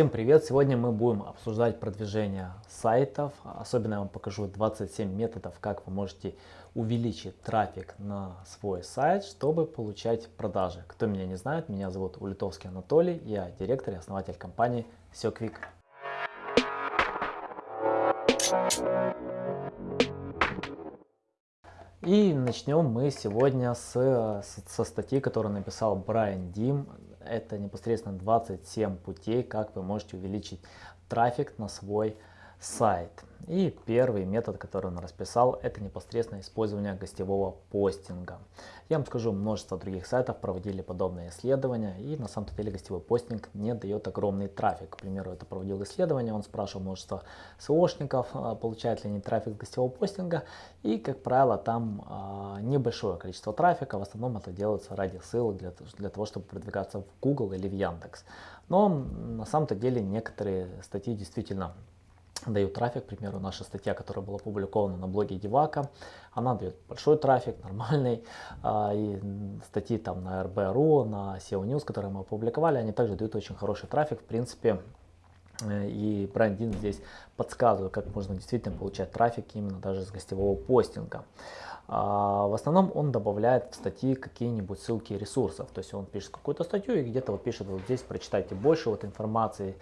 Всем привет! Сегодня мы будем обсуждать продвижение сайтов. Особенно я вам покажу 27 методов, как вы можете увеличить трафик на свой сайт, чтобы получать продажи. Кто меня не знает, меня зовут Улитовский Анатолий, я директор и основатель компании SeoQuick. И начнем мы сегодня с, со статьи, которую написал Брайан Дим это непосредственно 27 путей, как вы можете увеличить трафик на свой сайт. И первый метод, который он расписал, это непосредственно использование гостевого постинга. Я вам скажу, множество других сайтов проводили подобные исследования, и на самом деле гостевой постинг не дает огромный трафик. К примеру, это проводил исследование, он спрашивал множество SEOшников, а, получают ли они трафик гостевого постинга, и, как правило, там а, небольшое количество трафика, в основном это делается ради ссылок, для, для того, чтобы продвигаться в Google или в Яндекс. Но на самом-то деле некоторые статьи действительно дают трафик, к примеру, наша статья, которая была опубликована на блоге Девака, она дает большой трафик, нормальный, а, и статьи там на RB.ru, на SEO News, которые мы опубликовали, они также дают очень хороший трафик, в принципе, э, и Брайан здесь подсказывает, как можно действительно получать трафик именно даже с гостевого постинга. А, в основном он добавляет в статьи какие-нибудь ссылки ресурсов. То есть он пишет какую-то статью и где-то вот пишет, вот здесь прочитайте больше вот информации.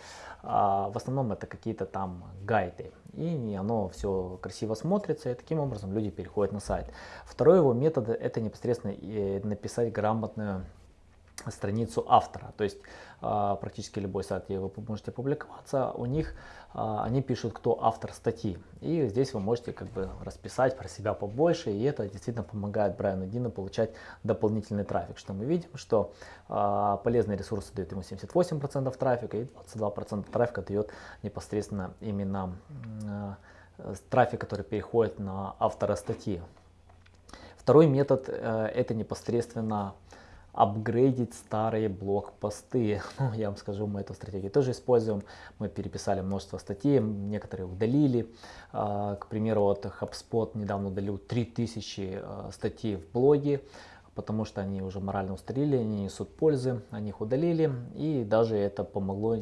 А, в основном это какие-то там гайды. И оно все красиво смотрится, и таким образом люди переходят на сайт. Второй его метод это непосредственно написать грамотную страницу автора. То есть а, практически любой сайт, где вы можете публиковаться, у них а, они пишут, кто автор статьи. И здесь вы можете как бы расписать про себя побольше, и это действительно помогает Брайану Дину получать дополнительный трафик. Что мы видим, что а, полезные ресурсы дают ему 78% трафика, и 22% трафика дает непосредственно именно трафик, который переходит на автора статьи. Второй метод э, это непосредственно апгрейдить старые блог-посты. Ну, я вам скажу, мы эту стратегию тоже используем. Мы переписали множество статей, некоторые удалили. А, к примеру, вот HubSpot недавно удалил 3000 а, статей в блоге потому что они уже морально устарели, они несут пользы, они их удалили, и даже это помогло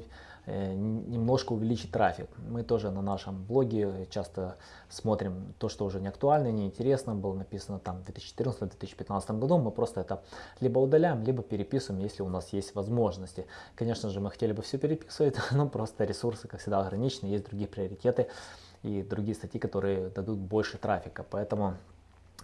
немножко увеличить трафик. Мы тоже на нашем блоге часто смотрим то, что уже не актуально, не интересно, было написано там в 2014-2015 году. Мы просто это либо удаляем, либо переписываем, если у нас есть возможности. Конечно же, мы хотели бы все переписывать, но просто ресурсы, как всегда, ограничены, есть другие приоритеты и другие статьи, которые дадут больше трафика. Поэтому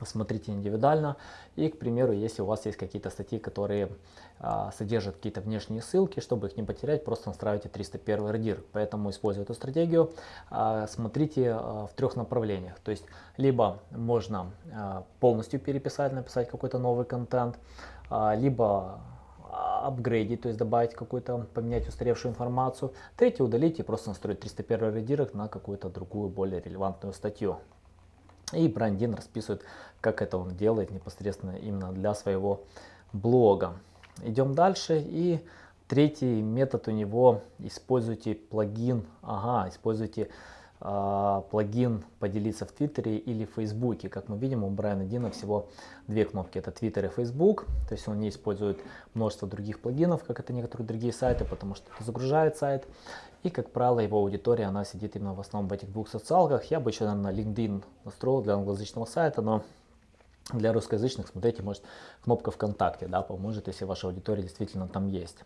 смотрите индивидуально. И, к примеру, если у вас есть какие-то статьи, которые а, содержат какие-то внешние ссылки, чтобы их не потерять, просто настраивайте 301 редир. Поэтому, используя эту стратегию, а, смотрите а, в трех направлениях. То есть, либо можно а, полностью переписать, написать какой-то новый контент, а, либо апгрейдить, то есть добавить какую-то, поменять устаревшую информацию. Третье, удалить и просто настроить 301 редирект на какую-то другую, более релевантную статью. И Брандин расписывает, как это он делает непосредственно именно для своего блога. Идем дальше. И третий метод у него, используйте плагин, ага, используйте плагин поделиться в Твиттере или Фейсбуке. Как мы видим, у Брайана Дина всего две кнопки, это Твиттер и Фейсбук. То есть он не использует множество других плагинов, как это некоторые другие сайты, потому что это загружает сайт. И, как правило, его аудитория, она сидит именно в основном в этих двух социалках. Я бы еще, наверное, LinkedIn настроил для англоязычного сайта, но для русскоязычных, смотрите, может кнопка ВКонтакте, да, поможет, если ваша аудитория действительно там есть.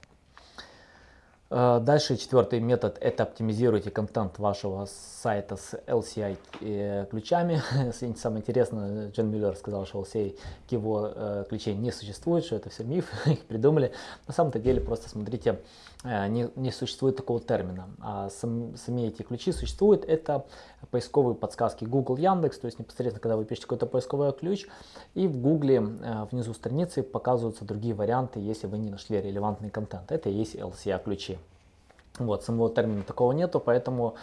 Э, дальше четвертый метод это оптимизируйте контент вашего сайта с LCI э, ключами. Самое интересное, Джон Миллер сказал, что LCI его э, ключей не существует, что это все миф, их придумали. На самом-то деле просто смотрите, не, не существует такого термина. А сам, сами эти ключи существуют. Это поисковые подсказки Google, Яндекс, то есть непосредственно, когда вы пишете какой-то поисковый ключ, и в Google внизу страницы показываются другие варианты, если вы не нашли релевантный контент. Это и есть LCA ключи. Вот, самого термина такого нету, поэтому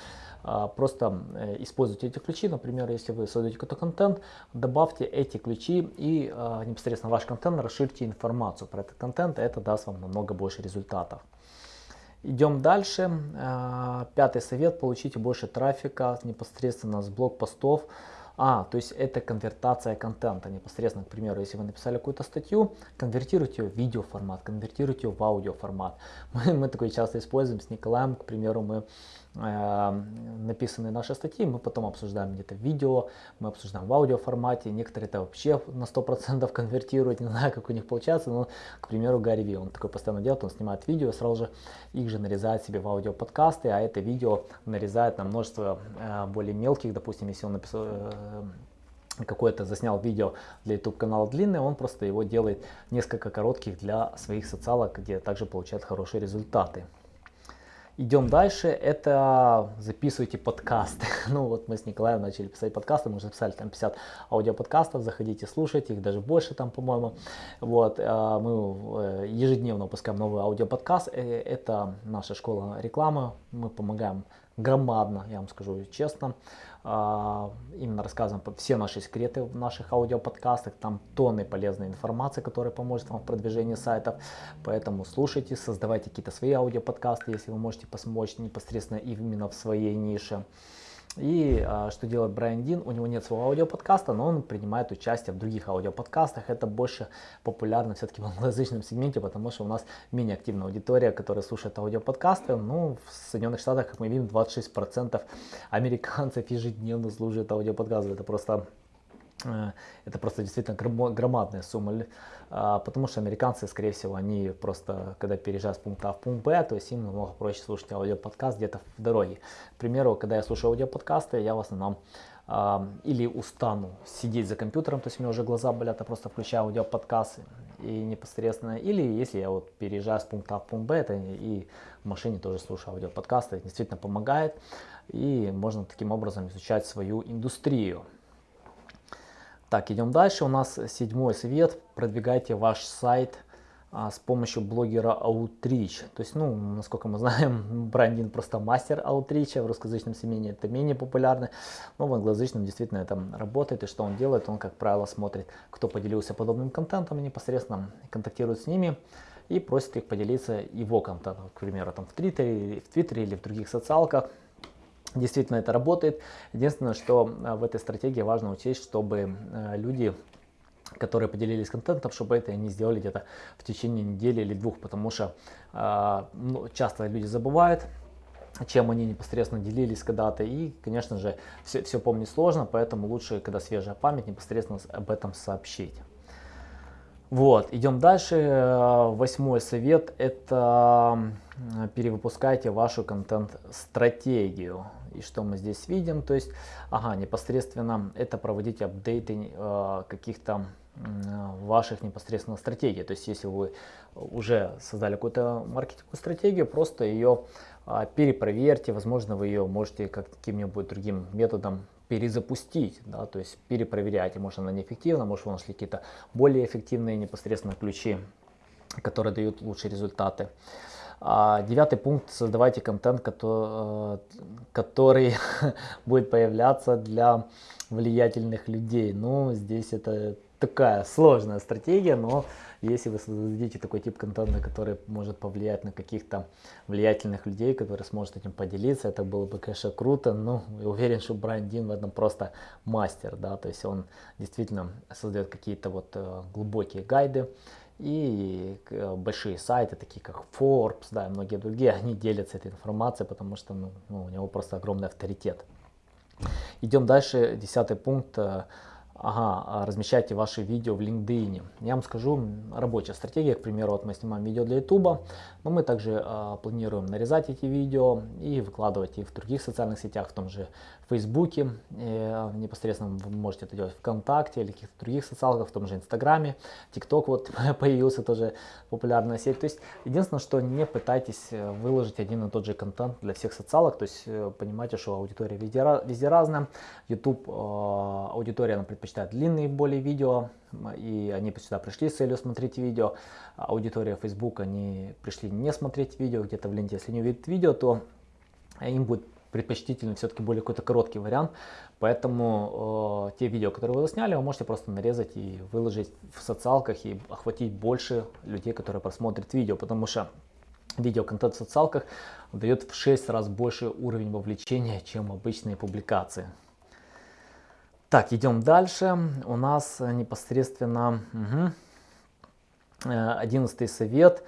а, просто э, используйте эти ключи. Например, если вы создаете какой-то контент, добавьте эти ключи и а, непосредственно ваш контент расширьте информацию про этот контент, это даст вам намного больше результатов. Идем дальше. А, пятый совет. Получите больше трафика непосредственно с блог-постов. А, то есть это конвертация контента непосредственно, к примеру, если вы написали какую-то статью, конвертируйте ее в видеоформат, конвертируйте ее в аудиоформат. Мы, мы такое часто используем с Николаем, к примеру, мы написаны наши статьи, мы потом обсуждаем где-то видео, мы обсуждаем в аудиоформате, некоторые это вообще на 100% конвертируют, не знаю, как у них получается, но, к примеру, Гарри Ви, он такой постоянно делает, он снимает видео, сразу же их же нарезает себе в аудиоподкасты, а это видео нарезает на множество э, более мелких, допустим, если он написал э, какое-то заснял видео для YouTube канала длинное, он просто его делает несколько коротких для своих социалок, где также получает хорошие результаты. Идем дальше, это записывайте подкасты. Ну вот мы с Николаем начали писать подкасты, мы уже записали там 50 аудиоподкастов, заходите, слушайте, их даже больше там, по-моему. Вот, а, мы э, ежедневно выпускаем новый аудиоподкаст, э, это наша школа рекламы, мы помогаем громадно, я вам скажу честно, а, именно рассказываем все наши секреты в наших аудиоподкастах. Там тонны полезной информации, которая поможет вам в продвижении сайтов. Поэтому слушайте, создавайте какие-то свои аудиоподкасты, если вы можете помочь непосредственно именно в своей нише. И а, что делает Брайан Дин? У него нет своего аудиоподкаста, но он принимает участие в других аудиоподкастах. Это больше популярно все-таки в англоязычном сегменте, потому что у нас менее активная аудитория, которая слушает аудиоподкасты. Ну, в Соединенных Штатах, как мы видим, 26% американцев ежедневно слушают аудиоподкасты. Это просто Э, это просто действительно громадная сумма, потому что американцы, скорее всего, они просто, когда переезжают с пункта А в пункт Б, то есть им намного проще слушать аудиоподкаст где-то в дороге. К примеру, когда я слушаю аудиоподкасты, я в основном а, или устану сидеть за компьютером, то есть у меня уже глаза болят, я просто включаю аудиоподкасты и непосредственно, или если я вот переезжаю с пункта А в пункт Б, это и в машине тоже слушаю аудиоподкасты, это действительно помогает, и можно таким образом изучать свою индустрию. Так, идем дальше. У нас седьмой совет. Продвигайте ваш сайт а, с помощью блогера Outreach. То есть, ну, насколько мы знаем, брендинг просто мастер Outreach. В русскоязычном семейне это менее популярно. Но в англоязычном действительно это работает. И что он делает? Он, как правило, смотрит, кто поделился подобным контентом и непосредственно контактирует с ними и просит их поделиться его контентом, к примеру, там в Твиттере, в Твиттере или в других социалках. Действительно это работает. Единственное, что э, в этой стратегии важно учесть, чтобы э, люди которые поделились контентом, чтобы это они сделали где-то в течение недели или двух, потому что э, ну, часто люди забывают, чем они непосредственно делились когда-то, и, конечно же, все, все помнить сложно, поэтому лучше, когда свежая память, непосредственно об этом сообщить. Вот, идем дальше. Восьмой совет – это перевыпускайте вашу контент-стратегию. И что мы здесь видим? То есть, ага, непосредственно это проводить апдейты э, каких-то э, ваших непосредственно стратегий. То есть, если вы уже создали какую-то маркетинговую стратегию, просто ее э, перепроверьте. Возможно, вы ее можете каким-нибудь другим методом перезапустить, да, то есть перепроверяйте, может она неэффективна, может вы нашли какие-то более эффективные непосредственно ключи, которые дают лучшие результаты. А, девятый пункт. Создавайте контент, который, э, который будет появляться для влиятельных людей. Ну, здесь это такая сложная стратегия, но если вы создадите такой тип контента, который может повлиять на каких-то влиятельных людей, которые сможет этим поделиться, это было бы, конечно, круто, но я уверен, что Брайан Дин в этом просто мастер, да, то есть он действительно создает какие-то вот э, глубокие гайды, и э, большие сайты, такие как Forbes, да, и многие другие, они делятся этой информацией, потому что ну, ну, у него просто огромный авторитет. Идем дальше, десятый пункт э, Ага, а размещайте ваши видео в LinkedIn. Я вам скажу, рабочая стратегия, к примеру, вот мы снимаем видео для YouTube, но мы также э, планируем нарезать эти видео и выкладывать их в других социальных сетях, в том же Фейсбуке, э, непосредственно вы можете это делать ВКонтакте или каких-то других социалках, в том же Инстаграме, ТикТок вот появился тоже популярная сеть. То есть единственное, что не пытайтесь э, выложить один и тот же контент для всех социалок, то есть э, понимаете, что аудитория везде, везде разная, YouTube аудитория она предпочитает длинные более видео, и они сюда пришли с целью смотреть видео, аудитория Facebook, они пришли не смотреть видео, где-то в ленте, если не увидят видео, то им будет предпочтительно все-таки более какой-то короткий вариант. Поэтому э, те видео, которые вы засняли, вы можете просто нарезать и выложить в социалках и охватить больше людей, которые просмотрят видео. Потому что видеоконтент в социалках дает в 6 раз больше уровень вовлечения, чем обычные публикации. Так, идем дальше. У нас непосредственно угу, 11 совет.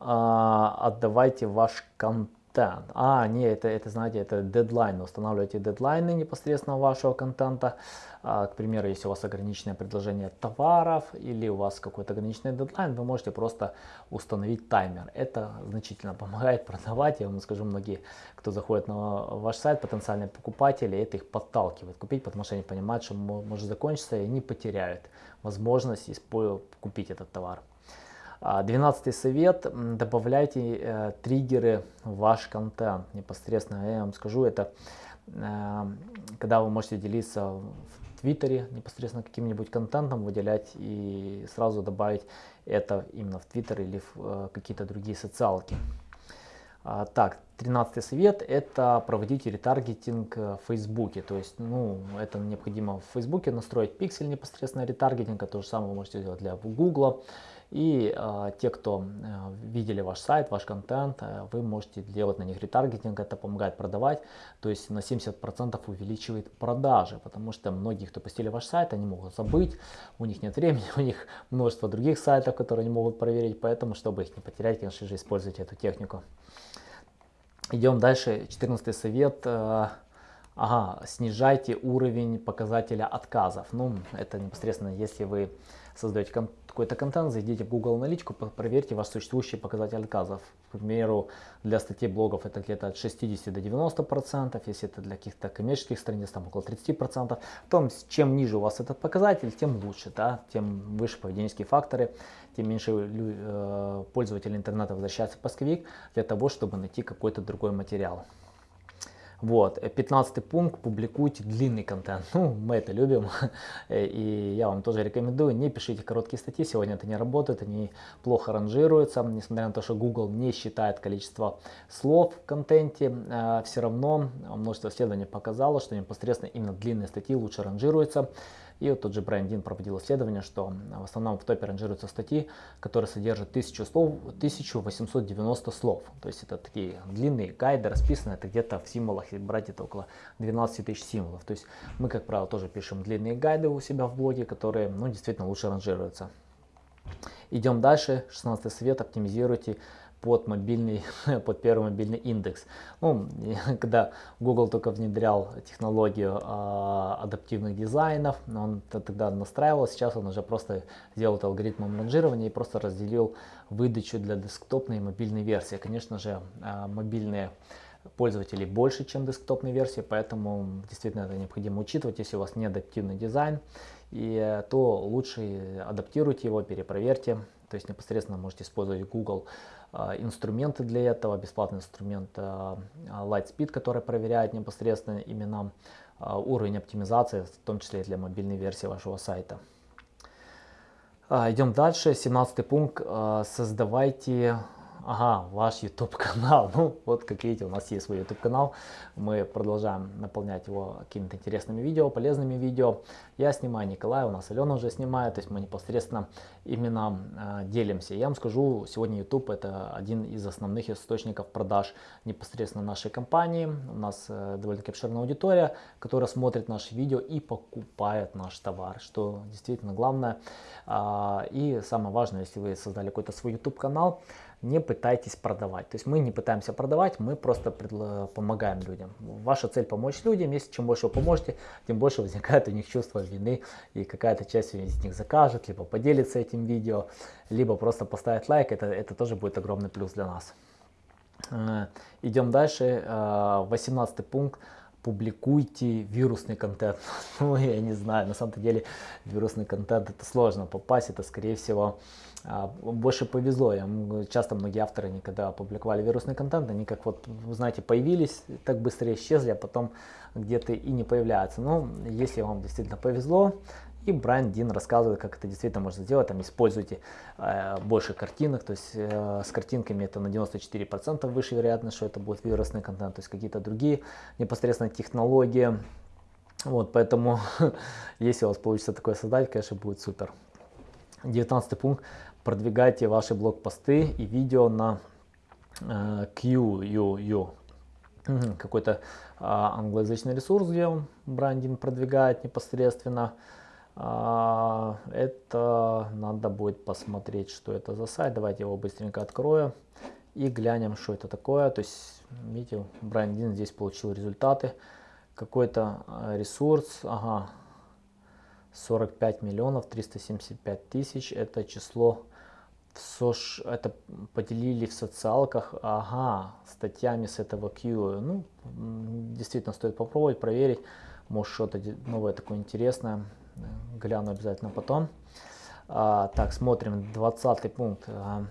Отдавайте ваш контент контент. А, не, это, это знаете, это дедлайн. Устанавливайте дедлайны непосредственно вашего контента. А, к примеру, если у вас ограниченное предложение товаров или у вас какой-то ограниченный дедлайн, вы можете просто установить таймер. Это значительно помогает продавать. Я вам скажу, многие, кто заходит на ваш сайт, потенциальные покупатели, это их подталкивает купить, потому что они понимают, что может закончиться и они потеряют возможность купить этот товар. А, двенадцатый совет, добавляйте э, триггеры в ваш контент непосредственно. Я вам скажу, это э, когда вы можете делиться в Твиттере непосредственно каким-нибудь контентом, выделять и сразу добавить это именно в Твиттер или в э, какие-то другие социалки. А, так, тринадцатый совет – это проводить ретаргетинг в Фейсбуке. То есть, ну, это необходимо в Фейсбуке настроить пиксель непосредственно ретаргетинга. То же самое вы можете сделать для Гугла. И э, те, кто э, видели ваш сайт, ваш контент, э, вы можете делать на них ретаргетинг, это помогает продавать, то есть на 70% увеличивает продажи, потому что многие, кто посетили ваш сайт, они могут забыть, у них нет времени, у них множество других сайтов, которые они могут проверить, поэтому, чтобы их не потерять, конечно же, используйте эту технику. Идем дальше, 14 совет. Э, ага, снижайте уровень показателя отказов. Ну, это непосредственно, если вы создаете какой-то контент, зайдите в Google аналитику, проверьте ваш существующий показатель отказов. К примеру, для статей блогов это где-то от 60 до 90 процентов, если это для каких-то коммерческих страниц, там около 30 процентов. Том, чем ниже у вас этот показатель, тем лучше, да? тем выше поведенческие факторы, тем меньше э, пользователи интернета возвращаются в поисковик для того, чтобы найти какой-то другой материал. Вот, 15 пункт, публикуйте длинный контент. Ну, мы это любим, и я вам тоже рекомендую, не пишите короткие статьи, сегодня это не работает, они плохо ранжируются, несмотря на то, что Google не считает количество слов в контенте, э, все равно множество исследований показало, что непосредственно именно длинные статьи лучше ранжируются. И вот тот же Брайан Дин проводил исследование, что в основном в топе ранжируются статьи, которые содержат 1000 слов, 1890 слов. То есть это такие длинные гайды, расписаны, это где-то в символах, если брать это около 12 тысяч символов. То есть мы, как правило, тоже пишем длинные гайды у себя в блоге, которые ну, действительно лучше ранжируются. Идем дальше. 16 совет. Оптимизируйте под мобильный, под первый мобильный индекс. Ну, когда Google только внедрял технологию а, адаптивных дизайнов, он тогда настраивал, сейчас он уже просто сделал это алгоритмом ранжирования и просто разделил выдачу для десктопной и мобильной версии. Конечно же, а, мобильные пользователей больше, чем десктопной версии, поэтому действительно это необходимо учитывать, если у вас не адаптивный дизайн, и, то лучше адаптируйте его, перепроверьте, то есть непосредственно можете использовать Google а, инструменты для этого, бесплатный инструмент Lightspeed, который проверяет непосредственно именно уровень оптимизации, в том числе и для мобильной версии вашего сайта. Идем дальше. 17 пункт. Создавайте ага, ваш YouTube канал. Ну, вот как видите, у нас есть свой YouTube канал. Мы продолжаем наполнять его какими-то интересными видео, полезными видео. Я снимаю, Николай, у нас Алена уже снимает, то есть мы непосредственно именно э, делимся. Я вам скажу, сегодня YouTube это один из основных источников продаж непосредственно нашей компании. У нас э, довольно-таки обширная аудитория, которая смотрит наши видео и покупает наш товар, что действительно главное. Э, и самое важное, если вы создали какой-то свой YouTube канал, не пытайтесь продавать. То есть мы не пытаемся продавать, мы просто помогаем людям. Ваша цель помочь людям, если чем больше вы поможете, тем больше возникает у них чувство вины и какая-то часть из них закажет, либо поделится этим видео, либо просто поставит лайк, это, это тоже будет огромный плюс для нас. Э, идем дальше, 18 э, пункт публикуйте вирусный контент. Ну, я не знаю, на самом деле вирусный контент это сложно попасть, это скорее всего больше повезло. Я, часто многие авторы, они когда опубликовали вирусный контент, они как вот, знаете, появились, так быстро исчезли, а потом где-то и не появляются. Но если вам действительно повезло, и Брайан Дин рассказывает, как это действительно можно сделать. Там используйте э, больше картинок, то есть э, с картинками это на 94% выше вероятность, что это будет вирусный контент, то есть какие-то другие непосредственно технологии. Вот, поэтому, если у вас получится такое создать, конечно, будет супер. 19 пункт. Продвигайте ваши блог-посты и видео на э, QUU. какой-то а, англоязычный ресурс, где он брендинг продвигает непосредственно. А, это надо будет посмотреть, что это за сайт. Давайте его быстренько открою и глянем, что это такое. То есть, видите, брендинг здесь получил результаты. Какой-то а, ресурс, ага, 45 миллионов 375 тысяч, это число в сош... это поделили в социалках, ага, статьями с этого Q. Ну, действительно стоит попробовать, проверить, может что-то новое такое интересное, гляну обязательно потом. А, так, смотрим, 20 пункт. А,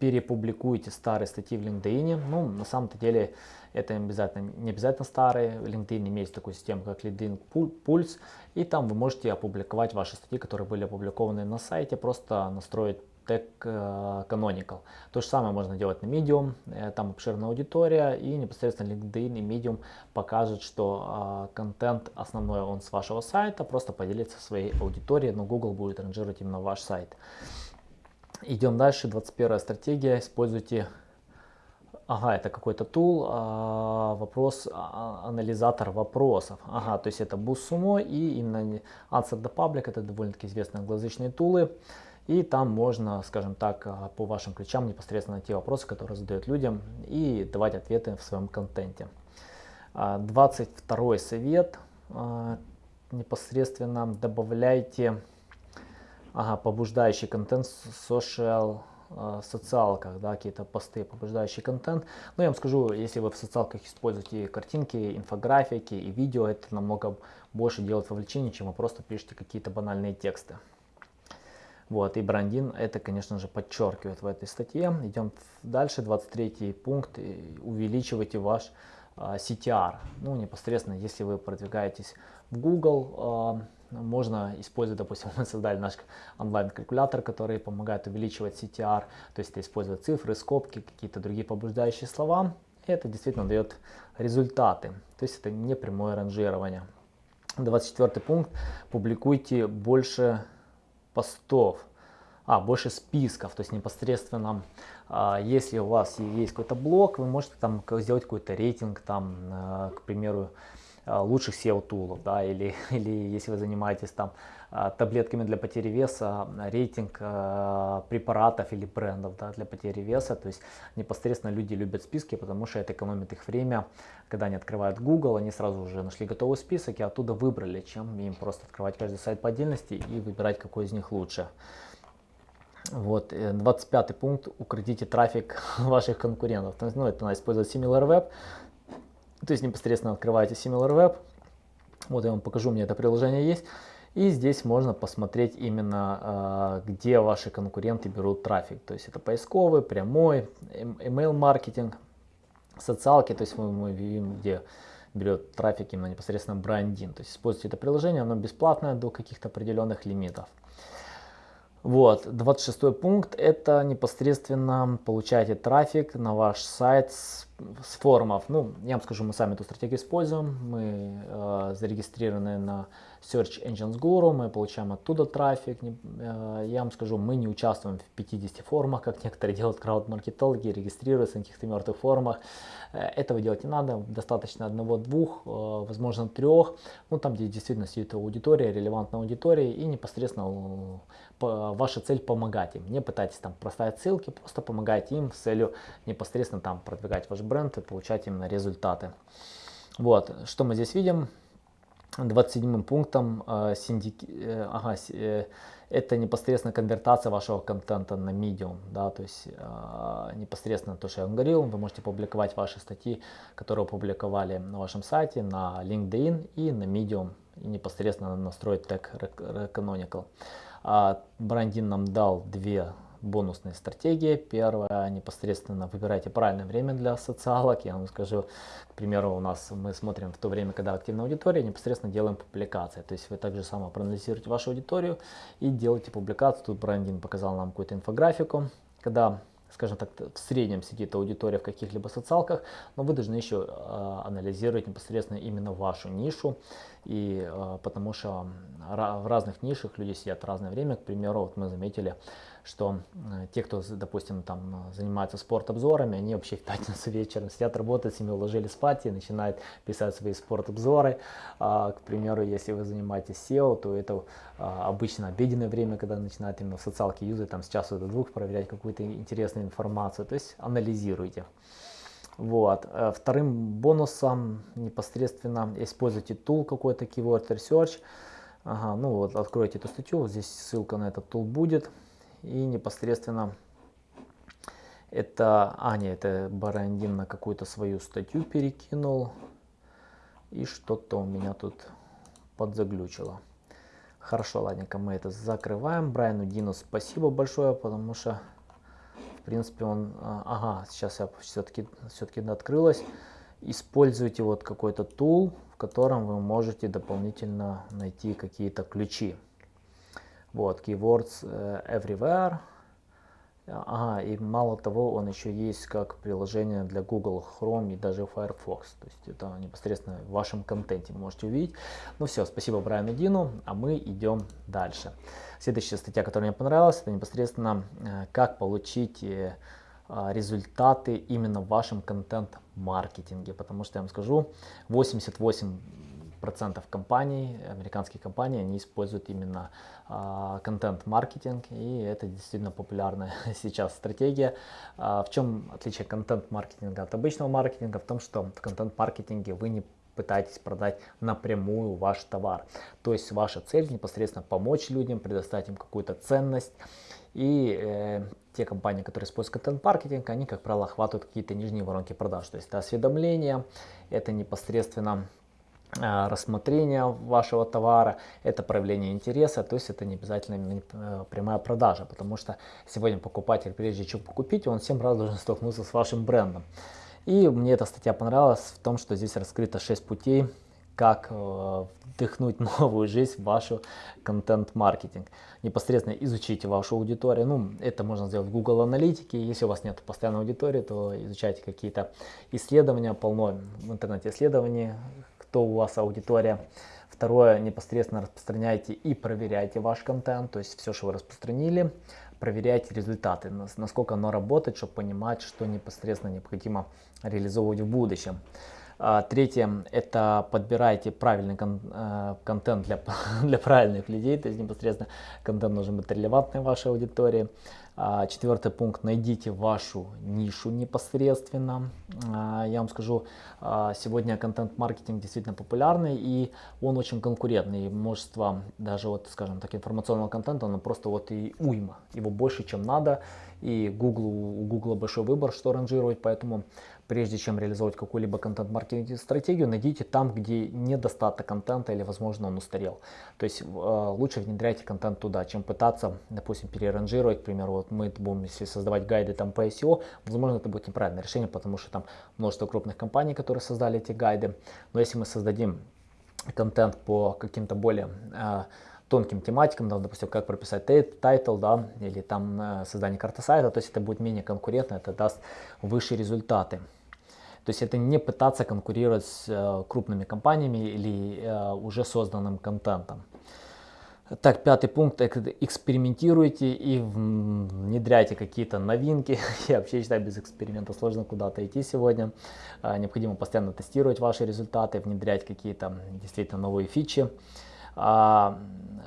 перепубликуйте старые статьи в LinkedIn. Ну, на самом-то деле, это обязательно, не обязательно старые. LinkedIn имеет такую систему, как LinkedIn Pulse. И там вы можете опубликовать ваши статьи, которые были опубликованы на сайте. Просто настроить тег э, Canonical. То же самое можно делать на Medium, э, там обширная аудитория и непосредственно LinkedIn и Medium покажет, что э, контент основной он с вашего сайта, просто поделиться своей аудиторией, но Google будет ранжировать именно ваш сайт. Идем дальше, 21 стратегия, используйте Ага, это какой-то тул, вопрос, а, анализатор вопросов. Ага, то есть это BuzzSumo и именно Answer the Public, это довольно-таки известные англоязычные тулы. И там можно, скажем так, а, по вашим ключам непосредственно найти вопросы, которые задают людям и давать ответы в своем контенте. 22 совет. Непосредственно добавляйте ага, побуждающий контент в social в социалках, да, какие-то посты, побуждающий контент. Но я вам скажу, если вы в социалках используете картинки, инфографики и видео, это намного больше делает вовлечение, чем вы просто пишете какие-то банальные тексты. Вот, и Брандин это, конечно же, подчеркивает в этой статье. Идем дальше, 23 пункт, увеличивайте ваш а, CTR. Ну, непосредственно, если вы продвигаетесь в Google, а, можно использовать, допустим, мы создали наш онлайн-калькулятор, который помогает увеличивать CTR, то есть использовать цифры, скобки, какие-то другие побуждающие слова. И это действительно дает результаты, то есть это не прямое ранжирование. 24 пункт. Публикуйте больше постов, а, больше списков, то есть непосредственно, а, если у вас есть какой-то блог, вы можете там сделать какой-то рейтинг, там, а, к примеру, лучших SEO-тулов, да, или, или если вы занимаетесь там а, таблетками для потери веса, рейтинг э, препаратов или брендов да, для потери веса, то есть непосредственно люди любят списки, потому что это экономит их время, когда они открывают Google, они сразу уже нашли готовый список и оттуда выбрали, чем им просто открывать каждый сайт по отдельности и выбирать, какой из них лучше. Вот, 25 пункт, укротите трафик ваших конкурентов. Ну, это надо использовать SimilarWeb, то есть непосредственно открываете SimilarWeb. Вот я вам покажу, у меня это приложение есть. И здесь можно посмотреть именно, э, где ваши конкуренты берут трафик. То есть это поисковый, прямой, email маркетинг, социалки. То есть мы, мы видим, где берет трафик именно непосредственно брендинг. То есть используйте это приложение, оно бесплатное до каких-то определенных лимитов. Вот, 26 пункт, это непосредственно получаете трафик на ваш сайт с, с форумов. Ну, я вам скажу, мы сами эту стратегию используем, мы э, зарегистрированы на Search Engines Guru, мы получаем оттуда трафик. Э, я вам скажу, мы не участвуем в 50 форумах, как некоторые делают крауд-маркетологи, регистрируются на каких-то мертвых форумах. Э, этого делать не надо, достаточно одного-двух, э, возможно трех, ну там, где действительно сидит аудитория, релевантная аудитория, и непосредственно ваша цель помогать им. Не пытайтесь там проставить ссылки, просто помогайте им с целью непосредственно там продвигать ваш бренд и получать именно результаты. Вот, что мы здесь видим? 27 пунктом э, синдики, э, ага, э, это непосредственно конвертация вашего контента на Medium, да, то есть э, непосредственно то, что я вам говорил, вы можете публиковать ваши статьи, которые опубликовали на вашем сайте, на LinkedIn и на Medium, и непосредственно настроить тег Canonical. А Брандин нам дал две бонусные стратегии. Первая, непосредственно выбирайте правильное время для социалок. Я вам скажу, к примеру, у нас мы смотрим в то время, когда активная аудитория, непосредственно делаем публикации. То есть вы также само проанализируете вашу аудиторию и делаете публикацию. Тут Брандин показал нам какую-то инфографику, когда скажем так, в среднем сидит аудитория в каких-либо социалках, но вы должны еще э, анализировать непосредственно именно вашу нишу, и э, потому что в разных нишах люди сидят разное время, к примеру, вот мы заметили, что э, те, кто, допустим, там занимается спорт-обзорами, они вообще в пятницу вечером сидят, работают, семью уложили спать и начинают писать свои спорт-обзоры. А, к примеру, если вы занимаетесь SEO, то это а, обычно обеденное время, когда начинают именно в социалке юзать, там с часу до двух проверять какую-то интересную информацию, то есть анализируйте. Вот. Э, вторым бонусом непосредственно используйте тул какой-то Keyword Research. Ага, ну вот откройте эту статью, вот здесь ссылка на этот тул будет. И непосредственно это, а нет, это Барандин на какую-то свою статью перекинул. И что-то у меня тут подзаглючило. Хорошо, ладненько, мы это закрываем. Брайану Дину спасибо большое, потому что в принципе, он, а, ага, сейчас я все-таки все-таки открылось. Используйте вот какой-то тул, в котором вы можете дополнительно найти какие-то ключи. Вот, keywords э, everywhere. Ага, и мало того, он еще есть как приложение для Google Chrome и даже Firefox. То есть это непосредственно в вашем контенте можете увидеть. Ну все, спасибо Брайану Дину, а мы идем дальше. Следующая статья, которая мне понравилась, это непосредственно э, как получить э, а, результаты именно в вашем контент-маркетинге. Потому что я вам скажу, 88 процентов компаний, американских компаний, они используют именно а, контент-маркетинг, и это действительно популярная сейчас стратегия. А, в чем отличие контент-маркетинга от обычного маркетинга? В том, что в контент-маркетинге вы не пытаетесь продать напрямую ваш товар. То есть ваша цель непосредственно помочь людям, предоставить им какую-то ценность. И э, те компании, которые используют контент-маркетинг, они, как правило, охватывают какие-то нижние воронки продаж. То есть это осведомление, это непосредственно рассмотрение вашего товара, это проявление интереса, то есть это не обязательно э, прямая продажа, потому что сегодня покупатель, прежде чем купить, он 7 раз должен столкнуться с вашим брендом. И мне эта статья понравилась в том, что здесь раскрыто 6 путей, как э, вдохнуть новую жизнь в вашу контент-маркетинг. Непосредственно изучите вашу аудиторию. Ну, это можно сделать в Google Аналитике. Если у вас нет постоянной аудитории, то изучайте какие-то исследования. Полно в интернете исследований, кто у вас аудитория. Второе, непосредственно распространяйте и проверяйте ваш контент, то есть все, что вы распространили, проверяйте результаты, насколько оно работает, чтобы понимать, что непосредственно необходимо реализовывать в будущем. А, третье – это подбирайте правильный кон э, контент для, для правильных людей, то есть непосредственно контент должен быть релевантный вашей аудитории. А, четвертый пункт – найдите вашу нишу непосредственно. А, я вам скажу, а, сегодня контент-маркетинг действительно популярный и он очень конкурентный. Множество даже вот, скажем так, информационного контента, он просто вот и уйма. Его больше, чем надо. И Google, у Google большой выбор, что ранжировать, поэтому прежде чем реализовать какую-либо контент-маркетинг стратегию, найдите там, где недостаток контента или, возможно, он устарел. То есть э, лучше внедряйте контент туда, чем пытаться, допустим, переранжировать. К примеру, вот мы будем, если создавать гайды там по SEO, возможно, это будет неправильное решение, потому что там множество крупных компаний, которые создали эти гайды. Но если мы создадим контент по каким-то более э, тонким тематикам, да, допустим, как прописать title, да, или там э, создание карты сайта, то есть это будет менее конкурентно, это даст выше результаты. То есть это не пытаться конкурировать с э, крупными компаниями или э, уже созданным контентом. Так, пятый пункт. Экспериментируйте и внедряйте какие-то новинки. Я вообще считаю, без эксперимента сложно куда-то идти сегодня. Э, необходимо постоянно тестировать ваши результаты, внедрять какие-то действительно новые фичи. А,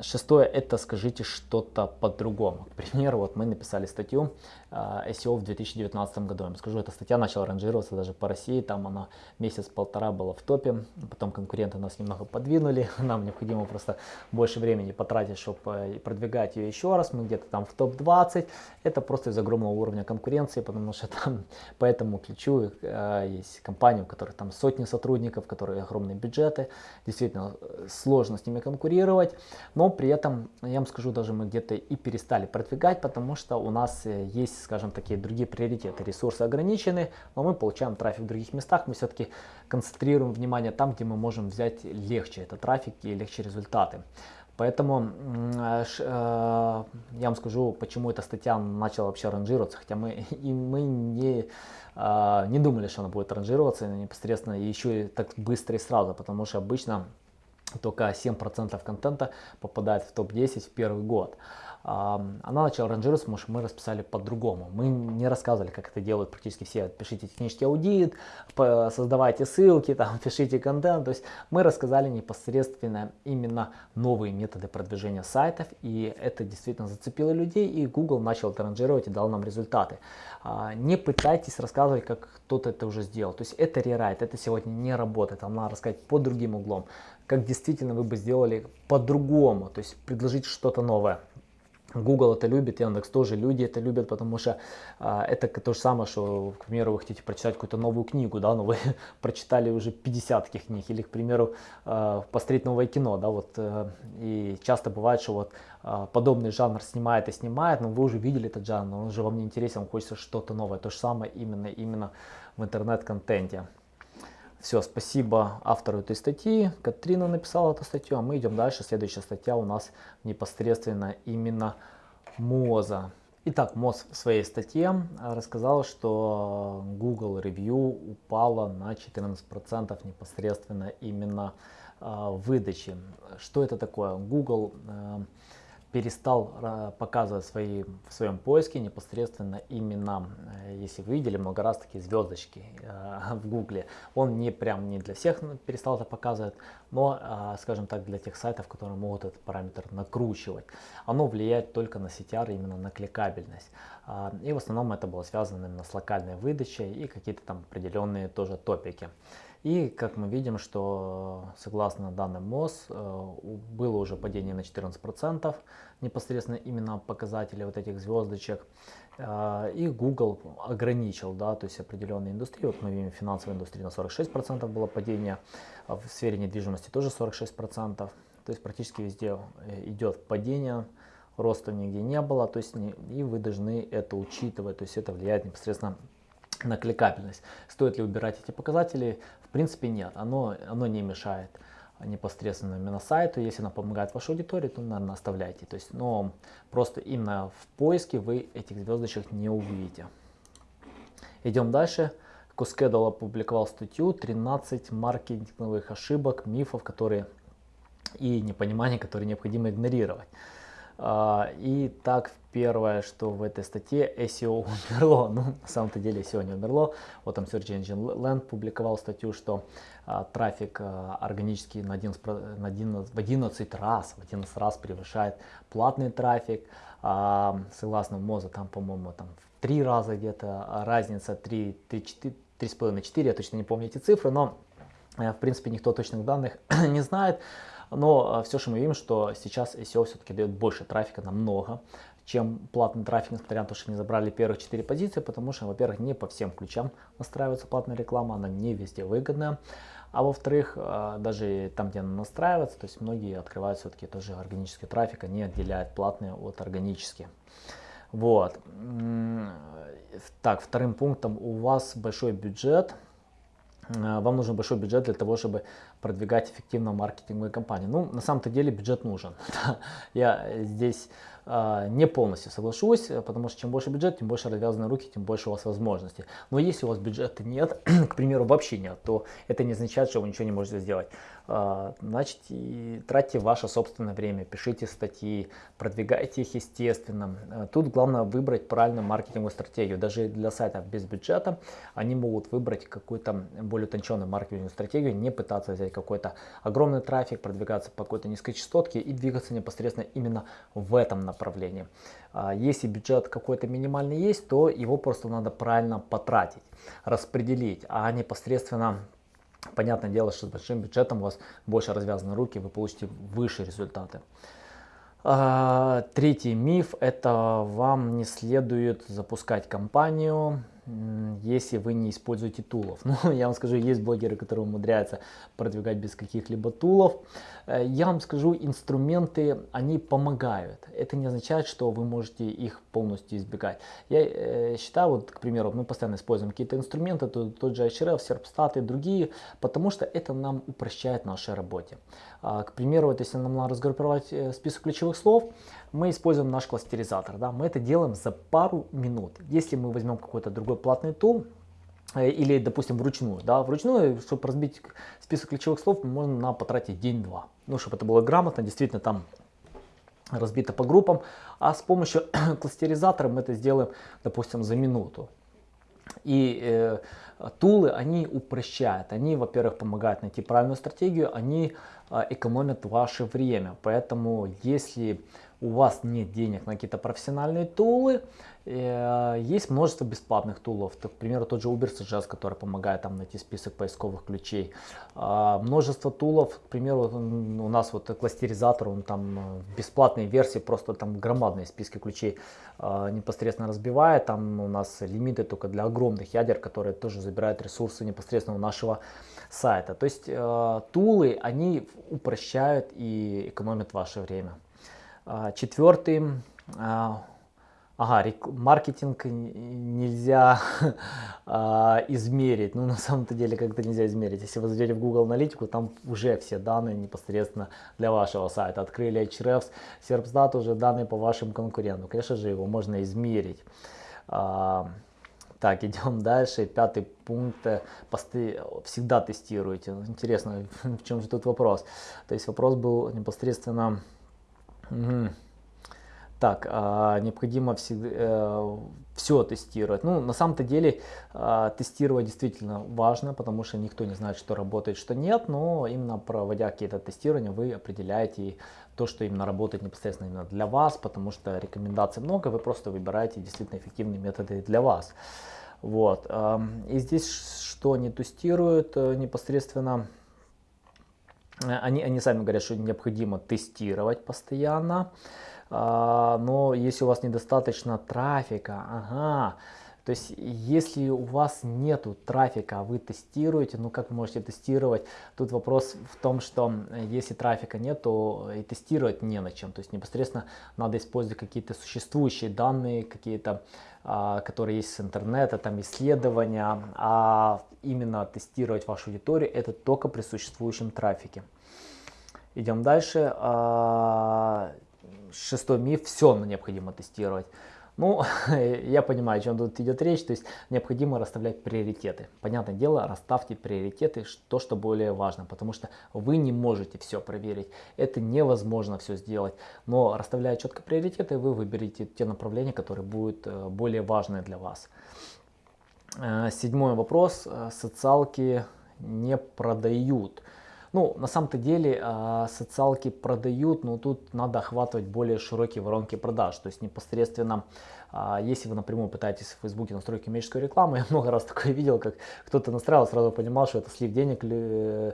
шестое, это скажите что-то по-другому. К примеру, вот мы написали статью а, SEO в 2019 году. Я вам скажу, эта статья начала ранжироваться даже по России, там она месяц-полтора была в топе, потом конкуренты нас немного подвинули, нам необходимо просто больше времени потратить, чтобы э, продвигать ее еще раз, мы где-то там в топ-20, это просто из огромного уровня конкуренции, потому что там по этому ключу э, есть компании, у которых там сотни сотрудников, которые огромные бюджеты, действительно э, сложно с ними конкурировать, но при этом, я вам скажу, даже мы где-то и перестали продвигать, потому что у нас есть скажем, такие другие приоритеты. Ресурсы ограничены, но мы получаем трафик в других местах. Мы все-таки концентрируем внимание там, где мы можем взять легче этот трафик и легче результаты. Поэтому э, я вам скажу, почему эта статья начала вообще ранжироваться, хотя мы, и мы не, э, не думали, что она будет ранжироваться непосредственно еще и так быстро и сразу, потому что обычно только 7% контента попадает в топ-10 в первый год. Она начала ранжироваться, потому что мы расписали по-другому. Мы не рассказывали, как это делают практически все. Пишите технический аудит, создавайте ссылки, там, пишите контент. То есть мы рассказали непосредственно именно новые методы продвижения сайтов. И это действительно зацепило людей. И Google начал это ранжировать и дал нам результаты. А, не пытайтесь рассказывать, как кто-то это уже сделал. То есть это рерайт, это сегодня не работает. Там надо рассказать под другим углом. Как действительно вы бы сделали по-другому. То есть предложить что-то новое. Google это любит, Яндекс тоже, люди это любят, потому что а, это то же самое, что, к примеру, вы хотите прочитать какую-то новую книгу, да, но вы прочитали уже 50 таких книг, или, к примеру, а, посмотреть новое кино, да, вот, а, и часто бывает, что вот а, подобный жанр снимает и снимает, но вы уже видели этот жанр, он уже вам не интересен, вам хочется что-то новое, то же самое именно, именно в интернет-контенте. Все, спасибо автору этой статьи. Катрина написала эту статью, а мы идем дальше. Следующая статья у нас непосредственно именно МОЗа. Итак, МОЗ в своей статье рассказал, что Google Review упала на 14% непосредственно именно э, выдачи. Что это такое? Google э, перестал э, показывать свои, в своем поиске непосредственно именно, э, если вы видели много раз такие звездочки э, в гугле, он не прям не для всех перестал это показывать, но, скажем так, для тех сайтов, которые могут этот параметр накручивать. Оно влияет только на CTR, именно на кликабельность. И в основном это было связано именно с локальной выдачей и какие-то там определенные тоже топики. И как мы видим, что согласно данным МОЗ э, было уже падение на 14% непосредственно именно показателей вот этих звездочек. Э, и Google ограничил, да, то есть определенные индустрии. Вот мы видим в финансовой индустрии на 46% было падение, а в сфере недвижимости тоже 46%. То есть практически везде э, идет падение, роста нигде не было, то есть и вы должны это учитывать, то есть это влияет непосредственно на кликабельность. Стоит ли убирать эти показатели? В принципе нет, оно, оно не мешает непосредственно именно сайту. Если она помогает вашей аудитории, то, наверное, оставляйте. То есть, но просто именно в поиске вы этих звездочек не увидите. Идем дальше. Кускедал опубликовал статью 13 маркетинговых ошибок, мифов, которые и непонимания, которые необходимо игнорировать. А, и так, первое, что в этой статье SEO умерло. Ну, на самом-то деле SEO не умерло. Вот там Search Engine Land публиковал статью, что а, трафик а, органический на 11, на 11, в 11 раз, в 11 раз превышает платный трафик. А, согласно МОЗа, там, по-моему, там в 3 раза где-то разница, 3, 3, 4, 3,5-4, я точно не помню эти цифры, но э, в принципе никто точных данных не знает. Но а, все, что мы видим, что сейчас SEO все-таки дает больше трафика намного, чем платный трафик, несмотря на то, что они забрали первых 4 позиции, потому что, во-первых, не по всем ключам настраивается платная реклама, она не везде выгодная. А во-вторых, а, даже там, где она настраивается, то есть многие открывают все-таки тоже органический трафик, они отделяют платные от органических. Вот. Так, вторым пунктом у вас большой бюджет, Э, вам нужен большой бюджет для того, чтобы продвигать эффективно маркетинговые кампании. Ну, на самом-то деле бюджет нужен. Я здесь э, не полностью соглашусь, потому что чем больше бюджет, тем больше развязаны руки, тем больше у вас возможностей. Но если у вас бюджета нет, к примеру, вообще нет, то это не означает, что вы ничего не можете сделать. А, значит, и тратьте ваше собственное время, пишите статьи, продвигайте их естественно. А, тут главное выбрать правильную маркетинговую стратегию. Даже для сайтов без бюджета они могут выбрать какую-то более утонченную маркетинговую стратегию, не пытаться взять какой-то огромный трафик, продвигаться по какой-то низкой частотке и двигаться непосредственно именно в этом направлении. А, если бюджет какой-то минимальный есть, то его просто надо правильно потратить, распределить, а непосредственно Понятное дело, что с большим бюджетом у вас больше развязаны руки, вы получите выше результаты. А, третий миф – это вам не следует запускать компанию если вы не используете тулов. Ну, я вам скажу, есть блогеры, которые умудряются продвигать без каких-либо тулов. Э, я вам скажу, инструменты, они помогают. Это не означает, что вы можете их полностью избегать. Я э, считаю, вот, к примеру, мы постоянно используем какие-то инструменты, тот, тот же HRF, Serpstat и другие, потому что это нам упрощает нашей работе. А, к примеру, вот если нам надо разгруппировать э, список ключевых слов, мы используем наш кластеризатор. Да? Мы это делаем за пару минут. Если мы возьмем какой-то другой платный тул, э, или, допустим, вручную. Да, вручную, чтобы разбить список ключевых слов, можно на потратить день-два. Ну, чтобы это было грамотно, действительно там разбито по группам, а с помощью кластеризатора мы это сделаем, допустим, за минуту. И э, тулы, они упрощают, они, во-первых, помогают найти правильную стратегию, они э, экономят ваше время. Поэтому, если у вас нет денег на какие-то профессиональные тулы, э, есть множество бесплатных тулов. к примеру, тот же Uber Suggest, который помогает там найти список поисковых ключей. А, множество тулов, к примеру, у нас вот кластеризатор, он там э, бесплатной версии просто там громадные списки ключей а, непосредственно разбивает. Там у нас лимиты только для огромных ядер, которые тоже забирают ресурсы непосредственно у нашего сайта. То есть э, тулы, они упрощают и экономят ваше время. А, четвертый, а, ага, маркетинг нельзя а, измерить. Ну, на самом-то деле, как-то нельзя измерить. Если вы зайдете в Google Аналитику, там уже все данные непосредственно для вашего сайта. Открыли Ahrefs, Serpstat, уже данные по вашим конкурентам. Конечно же, его можно измерить. Так, идем дальше. Пятый пункт. Посты всегда тестируйте. Интересно, в чем же тут вопрос? То есть вопрос был непосредственно Угу. Так, а, необходимо всегда, э, все тестировать. Ну, на самом-то деле э, тестировать действительно важно, потому что никто не знает, что работает, что нет, но именно проводя какие-то тестирования, вы определяете то, что именно работает непосредственно именно для вас, потому что рекомендаций много, вы просто выбираете действительно эффективные методы для вас. Вот. И здесь что не тестируют э, непосредственно они, они сами говорят, что необходимо тестировать постоянно, а, но если у вас недостаточно трафика, ага, то есть, если у вас нету трафика, а вы тестируете, ну как вы можете тестировать? Тут вопрос в том, что если трафика нет, то и тестировать не на чем. То есть, непосредственно надо использовать какие-то существующие данные, какие-то, а, которые есть с интернета, там исследования, а именно тестировать вашу аудиторию это только при существующем трафике. Идем дальше. А, шестой миф, все необходимо тестировать. Ну, я понимаю, о чем тут идет речь, то есть необходимо расставлять приоритеты. Понятное дело, расставьте приоритеты, то, что более важно, потому что вы не можете все проверить. Это невозможно все сделать, но расставляя четко приоритеты, вы выберете те направления, которые будут э, более важны для вас. Э, седьмой вопрос. Э, социалки не продают. Ну, на самом-то деле э, социалки продают, но тут надо охватывать более широкие воронки продаж. То есть непосредственно а если вы напрямую пытаетесь в Фейсбуке настроить коммерческую рекламу, я много раз такое видел, как кто-то настраивал, сразу понимал, что это слив денег, э,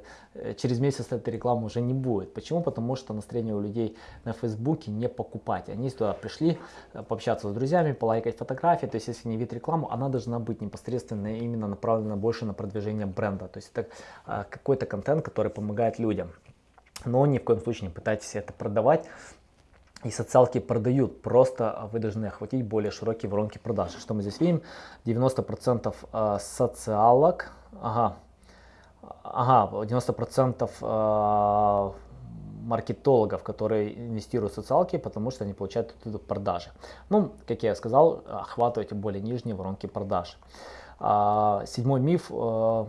через месяц этой рекламы уже не будет. Почему? Потому что настроение у людей на Фейсбуке не покупать. Они туда пришли э, пообщаться с друзьями, полайкать фотографии. То есть, если не вид рекламу, она должна быть непосредственно именно направлена больше на продвижение бренда. То есть, это а, какой-то контент, который помогает людям. Но ни в коем случае не пытайтесь это продавать и социалки продают, просто вы должны охватить более широкие воронки продажи. Что мы здесь видим? 90% а, социалок, ага, ага 90% а, маркетологов, которые инвестируют в социалки, потому что они получают оттуда продажи. Ну, как я сказал, охватывайте более нижние воронки продаж. А, седьмой миф. А,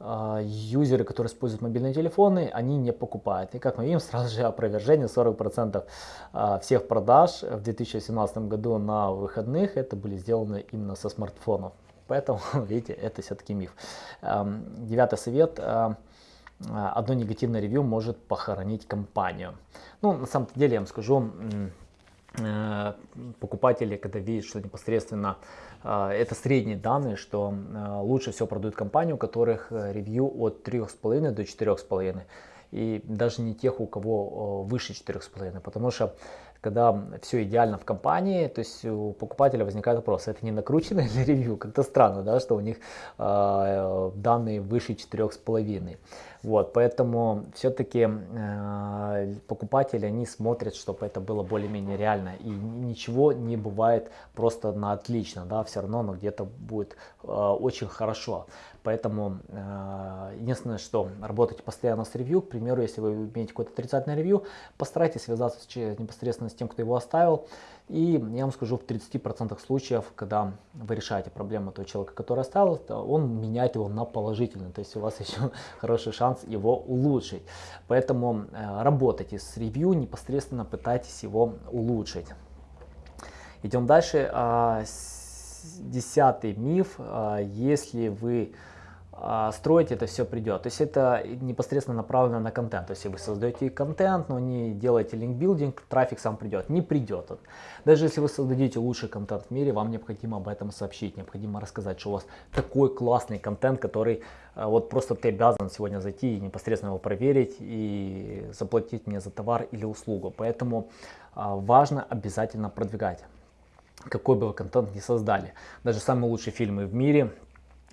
юзеры, которые используют мобильные телефоны, они не покупают. И как мы видим, сразу же опровержение 40% а, всех продаж в 2017 году на выходных это были сделаны именно со смартфонов. Поэтому, видите, это все-таки миф. Девятый совет. Одно негативное ревью может похоронить компанию. Ну, на самом деле, я вам скажу, Э, покупатели, когда видят, что непосредственно э, это средние данные, что э, лучше всего продают компании, у которых ревью от 3,5 до 4,5. И даже не тех, у кого выше 4,5, потому что когда все идеально в компании, то есть у покупателя возникает вопрос, это не накрученное для ревью? Как-то странно, да, что у них э, данные выше 4,5. Вот, поэтому все-таки э, покупатели, они смотрят, чтобы это было более-менее реально. И ничего не бывает просто на отлично, да, все равно оно где-то будет э, очень хорошо. Поэтому э, единственное, что работайте постоянно с ревью. К примеру, если вы имеете какое-то отрицательное ревью, постарайтесь связаться с, непосредственно с тем, кто его оставил. И я вам скажу, в 30% случаев, когда вы решаете проблему того человека, который оставил, он меняет его на положительный. То есть у вас еще хороший шанс его улучшить. Поэтому э, работайте с ревью, непосредственно пытайтесь его улучшить. Идем дальше. А, десятый миф. А, если вы а, строите, это все придет. То есть это непосредственно направлено на контент. То есть вы создаете контент, но не делаете линкбилдинг, трафик сам придет. Не придет. Даже если вы создадите лучший контент в мире, вам необходимо об этом сообщить. Необходимо рассказать, что у вас такой классный контент, который вот просто ты обязан сегодня зайти и непосредственно его проверить и заплатить мне за товар или услугу. Поэтому важно обязательно продвигать какой бы вы контент ни создали. Даже самые лучшие фильмы в мире,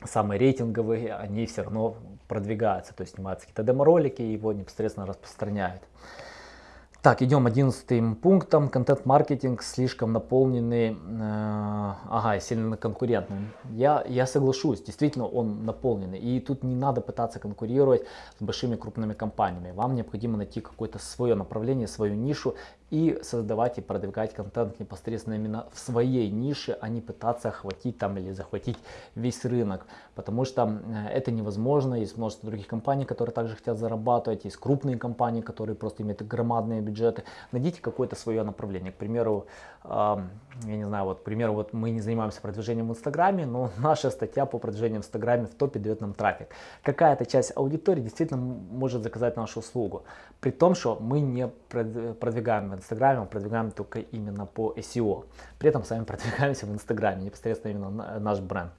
самые рейтинговые, они все равно продвигаются. То есть снимаются какие-то демо-ролики и его непосредственно распространяют. Так, идем одиннадцатым пунктом. Контент-маркетинг слишком наполненный, э, ага, сильно конкурентным. Я, я соглашусь, действительно он наполненный. И тут не надо пытаться конкурировать с большими крупными компаниями. Вам необходимо найти какое-то свое направление, свою нишу и создавать и продвигать контент непосредственно именно в своей нише, а не пытаться охватить там или захватить весь рынок. Потому что это невозможно. Есть множество других компаний, которые также хотят зарабатывать. Есть крупные компании, которые просто имеют громадные бюджеты. Найдите какое-то свое направление. К примеру, я не знаю, вот, к примеру, вот мы не занимаемся продвижением в Инстаграме, но наша статья по продвижению в Инстаграме в топе дает нам трафик. Какая-то часть аудитории действительно может заказать нашу услугу. При том, что мы не продвигаем в Инстаграме, мы продвигаем только именно по SEO. При этом сами продвигаемся в Инстаграме, непосредственно именно наш бренд.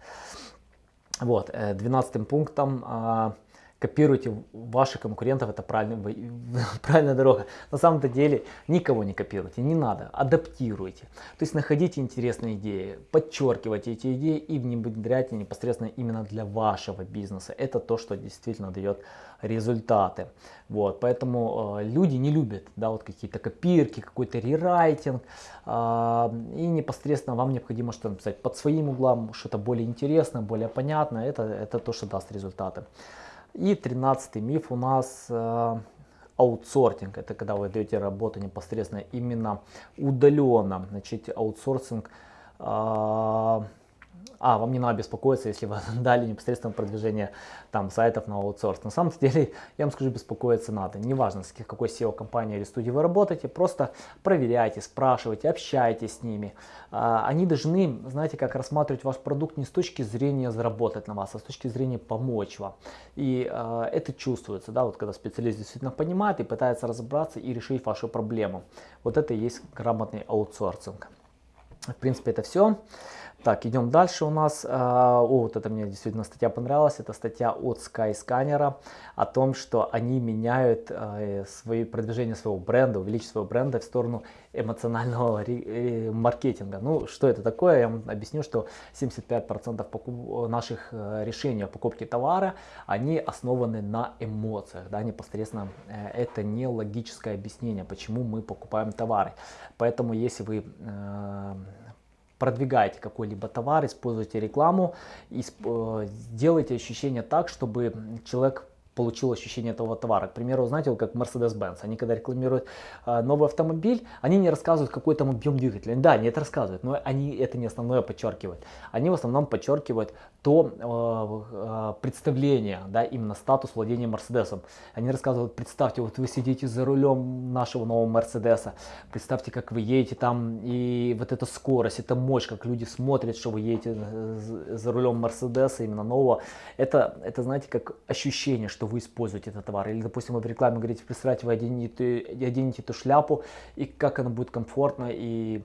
Вот, э, двенадцатым пунктом а, копируйте ваших конкурентов, это правильная, правильная дорога. На самом-то деле никого не копируйте, не надо, адаптируйте. То есть находите интересные идеи, подчеркивайте эти идеи и внедряйте непосредственно именно для вашего бизнеса. Это то, что действительно дает результаты. Вот, поэтому э, люди не любят да, вот какие-то копирки, какой-то рерайтинг. Э, и непосредственно вам необходимо что-то написать под своим углом, что-то более интересное, более понятное. Это, это то, что даст результаты. И тринадцатый миф у нас э, аутсортинг. Это когда вы даете работу непосредственно именно удаленно. Значит, аутсорсинг э, а, вам не надо беспокоиться, если вы дали непосредственно продвижение там сайтов на аутсорс. На самом деле, я вам скажу, беспокоиться надо. Неважно, с какой SEO-компанией или студией вы работаете, просто проверяйте, спрашивайте, общайтесь с ними. А, они должны, знаете, как рассматривать ваш продукт не с точки зрения заработать на вас, а с точки зрения помочь вам. И а, это чувствуется, да, вот когда специалист действительно понимает и пытается разобраться и решить вашу проблему. Вот это и есть грамотный аутсорсинг. В принципе, это все. Так, идем дальше у нас. А, о, вот это мне действительно статья понравилась. Это статья от Skyscanner о том, что они меняют э, свои продвижение своего бренда, увеличивают своего бренда в сторону эмоционального э, маркетинга. Ну, что это такое? Я вам объясню, что 75% покуп... наших э, решений о покупке товара, они основаны на эмоциях. Да, непосредственно это не логическое объяснение, почему мы покупаем товары. Поэтому, если вы продвигаете какой-либо товар, используете рекламу, и э, делайте ощущение так, чтобы человек получил ощущение этого товара. К примеру, знаете, как Mercedes-Benz, они когда рекламируют э, новый автомобиль, они не рассказывают, какой там объем двигателя. Да, они это рассказывают, но они это не основное подчеркивают. Они в основном подчеркивают то э, э, представление, да, именно статус владения Мерседесом. Они рассказывают, представьте, вот вы сидите за рулем нашего нового Мерседеса, представьте, как вы едете там, и вот эта скорость, эта мощь, как люди смотрят, что вы едете за рулем Мерседеса, именно нового. Это, это знаете, как ощущение, что вы используете этот товар. Или, допустим, вы в рекламе говорите, представьте, вы оденете, оденете эту шляпу, и как она будет комфортно и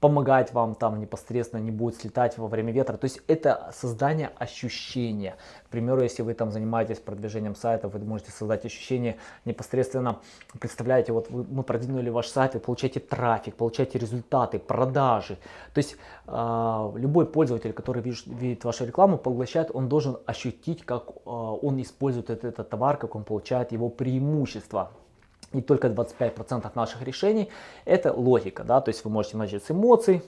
помогать вам там непосредственно, не будет слетать во время ветра. То есть это создание ощущения. К примеру, если вы там занимаетесь продвижением сайта, вы можете создать ощущение непосредственно, представляете, вот вы, мы продвинули ваш сайт, вы получаете трафик, получаете результаты, продажи. То есть э, любой пользователь, который видит, видит вашу рекламу, поглощает, он должен ощутить, как э, он использует этот, этот товар, как он получает его преимущества и только 25% наших решений это логика, да, то есть вы можете начать с эмоций,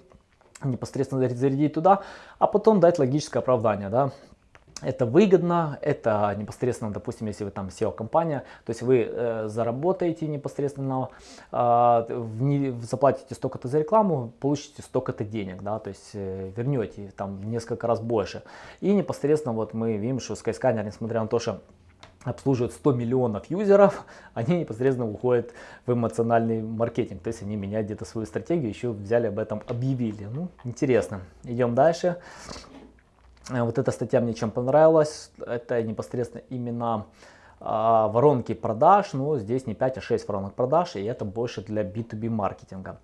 непосредственно зарядить туда, а потом дать логическое оправдание, да. это выгодно, это непосредственно, допустим, если вы там SEO-компания, то есть вы э, заработаете непосредственно, э, в, заплатите столько-то за рекламу, получите столько-то денег, да, то есть э, вернете там несколько раз больше. И непосредственно вот мы видим, что Skyscanner, несмотря на то, что обслуживают 100 миллионов юзеров, они непосредственно уходят в эмоциональный маркетинг. То есть они меняют где-то свою стратегию, еще взяли об этом, объявили. Ну, интересно. Идем дальше. Э, вот эта статья мне чем понравилась, это непосредственно именно а, воронки продаж, но здесь не 5, а 6 воронок продаж, и это больше для B2B маркетинга.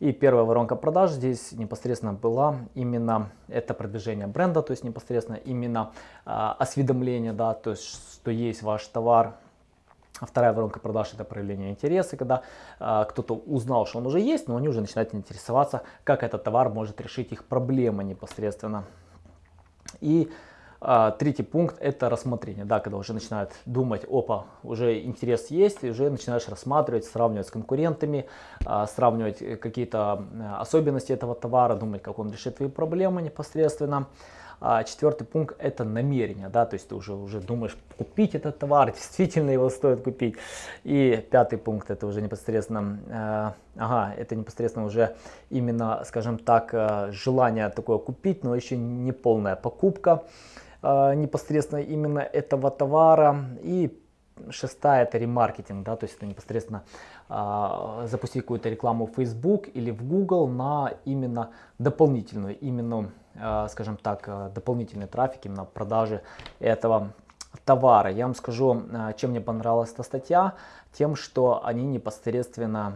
И первая воронка продаж здесь непосредственно была именно это продвижение бренда, то есть непосредственно именно а, осведомление, да, то есть что есть ваш товар. Вторая воронка продаж это проявление интереса, когда а, кто-то узнал, что он уже есть, но они уже начинают интересоваться, как этот товар может решить их проблемы непосредственно. И а, третий пункт это рассмотрение, да, когда уже начинают думать, опа, уже интерес есть, и уже начинаешь рассматривать, сравнивать с конкурентами, а, сравнивать э, какие-то особенности этого товара, думать, как он решит твои проблемы непосредственно. А четвертый пункт это намерение, да, то есть ты уже, уже думаешь купить этот товар, действительно его стоит купить. И пятый пункт это уже непосредственно, э, ага, это непосредственно уже именно, скажем так, э, желание такое купить, но еще не полная покупка э, непосредственно именно этого товара. И шестая это ремаркетинг, да, то есть это непосредственно э, запустить какую-то рекламу в Facebook или в Google на именно дополнительную, именно Э, скажем так, э, дополнительный трафик именно продажи этого товара. Я вам скажу, э, чем мне понравилась эта статья, тем, что они непосредственно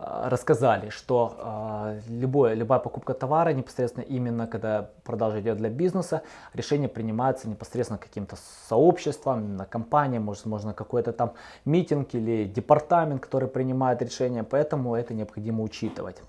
рассказали, что любое, любая покупка товара непосредственно именно когда продажа идет для бизнеса, решение принимается непосредственно каким-то сообществом, на компанией, может, можно какой-то там митинг или департамент, который принимает решение, поэтому это необходимо учитывать.